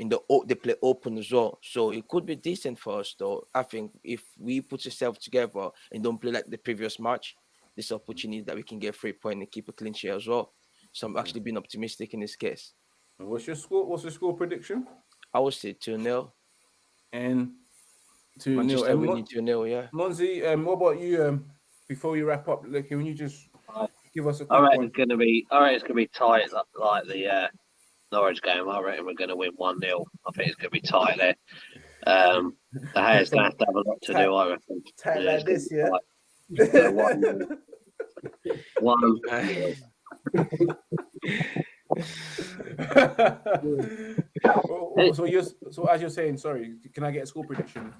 Speaker 3: In the they play open as well, so it could be decent for us. Though I think if we put ourselves together and don't play like the previous match, this opportunity that we can get three point and keep a clean sheet as well. So I'm actually being optimistic in this case.
Speaker 2: What's your score? What's your score prediction?
Speaker 3: I would say 2 0.
Speaker 2: And 2 0.
Speaker 3: Manchester
Speaker 2: And
Speaker 3: winning
Speaker 2: Mon-
Speaker 3: 2 0, yeah.
Speaker 2: Monzi, um, what about you? Um, before we wrap up, like, can you just give us a quick
Speaker 4: I
Speaker 2: one?
Speaker 4: it's gonna be. I reckon it's gonna be tight, like, like the uh, Norwich game. I reckon we're gonna win one 0 I think it's gonna be tight there. Um, De Gea's gonna have to have a lot to do. I reckon.
Speaker 2: Tight
Speaker 4: Yeah,
Speaker 2: like this,
Speaker 4: gonna
Speaker 2: yeah.
Speaker 4: be one- One.
Speaker 2: Oh, so you so as you're saying, sorry, can I get a score prediction?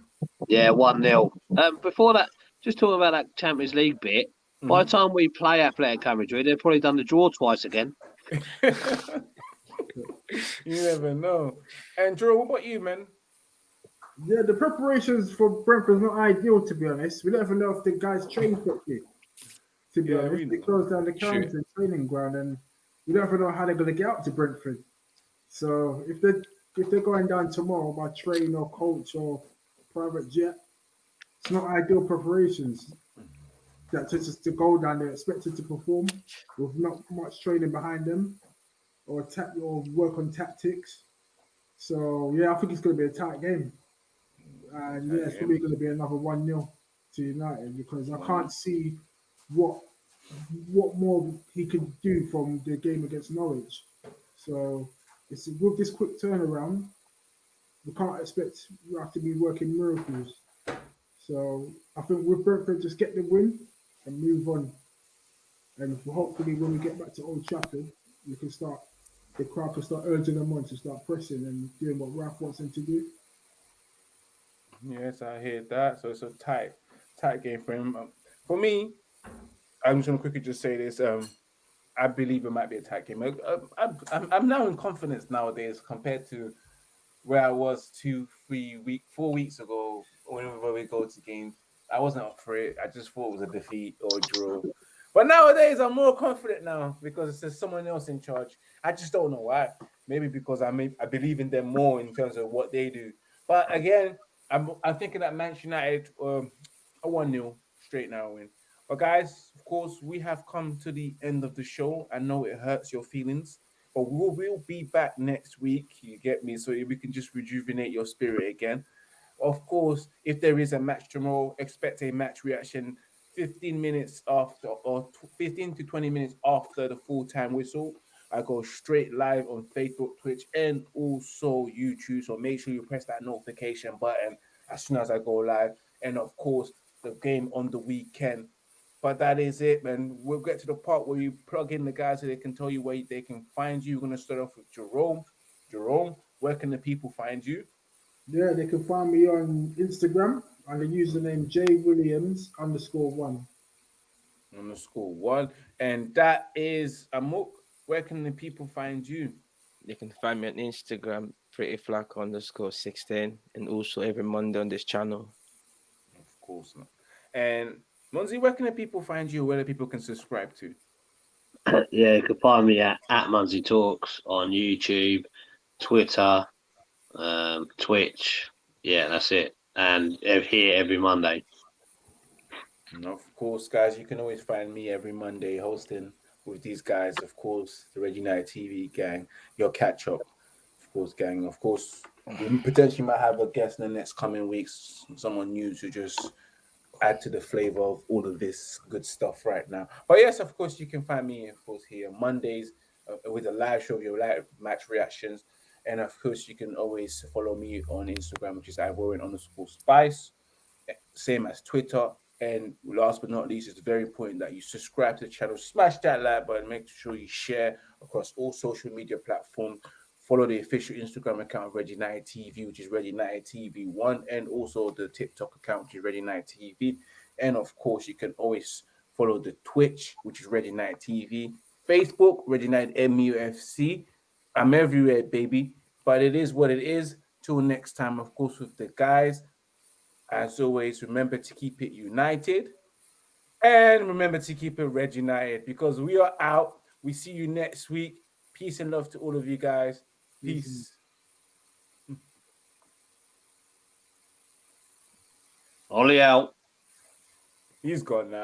Speaker 4: Yeah, one 0 Um, before that, just talking about that Champions League bit. By the time we play Athletic Madrid, they've probably done the draw twice again.
Speaker 2: you never know. And Drew, what about you, man?
Speaker 5: Yeah, the preparations for Brentford not ideal to be honest. We don't even know if the guys train properly. To be
Speaker 2: Yeah,
Speaker 5: honest, they closed down the Carrington training ground, and we don't even know how they're going to get up to Brentford. So if they if they're going down tomorrow by train or coach or private jet, it's not ideal preparations. That to just to go down there expected to perform with not much training behind them, or tap or work on tactics. So yeah, I think it's going to be a tight game. And yeah, it's probably going to be another 1 0 to United because I can't see what what more he can do from the game against Norwich. So it's with this quick turnaround, we can't expect we have to be working miracles. So I think with Brentford, just get the win and move on. And hopefully, when we get back to Old Trafford, we can start. The crowd can start urging them on to start pressing and doing what Ralph wants them to do.
Speaker 2: Yes, I hear that. So it's a tight, tight game for him. Um, for me, I'm just gonna quickly just say this. Um, I believe it might be a tight game. I, I'm, I'm now in confidence nowadays compared to where I was two, three week, four weeks ago. Whenever we go to games, I wasn't up for it. I just thought it was a defeat or a draw. But nowadays, I'm more confident now because there's someone else in charge. I just don't know why. Maybe because I may, I believe in them more in terms of what they do. But again, I'm I'm thinking that Manchester United um, a one 0 straight now win. But guys, of course, we have come to the end of the show. I know it hurts your feelings, but we'll we'll be back next week. You get me? So we can just rejuvenate your spirit again. Of course, if there is a match tomorrow, expect a match reaction 15 minutes after or 15 to 20 minutes after the full time whistle. I go straight live on Facebook, Twitch, and also YouTube. So make sure you press that notification button as soon as I go live. And of course, the game on the weekend. But that is it, man. We'll get to the part where you plug in the guys so they can tell you where they can find you. We're gonna start off with Jerome. Jerome, where can the people find you?
Speaker 5: Yeah, they can find me on Instagram under username J Williams underscore one.
Speaker 2: Underscore one. And that is Amok. Where can the people find you?
Speaker 3: They can find me on Instagram, pretty flack underscore 16, and also every Monday on this channel.
Speaker 2: Of course not. And Monzi, where can the people find you? Where the people can subscribe to?
Speaker 4: yeah, you can find me at, at Munsey Talks on YouTube, Twitter, um, Twitch. Yeah, that's it. And here every Monday.
Speaker 2: And of course, guys, you can always find me every Monday hosting with these guys, of course, the Red United TV gang, your catch up, of course, gang. Of course, we potentially might have a guest in the next coming weeks, someone new to just add to the flavor of all of this good stuff right now. But yes, of course, you can find me, of course, here Mondays uh, with a live show of your live match reactions. And of course, you can always follow me on Instagram, which is Ivorian underscore spice, same as Twitter. And last but not least, it's very important that you subscribe to the channel, smash that like button, make sure you share across all social media platforms. Follow the official Instagram account of Reggie Night TV, which is Reggie Night TV One, and also the TikTok account, which is Reggie Night TV. And of course, you can always follow the Twitch, which is Reggie Night TV, Facebook, Reggie Night MUFC. I'm everywhere, baby. But it is what it is. Till next time, of course, with the guys. As always, remember to keep it united. And remember to keep it Red United because we are out. We see you next week. Peace and love to all of you guys. Peace.
Speaker 4: Ollie out.
Speaker 2: He's gone now.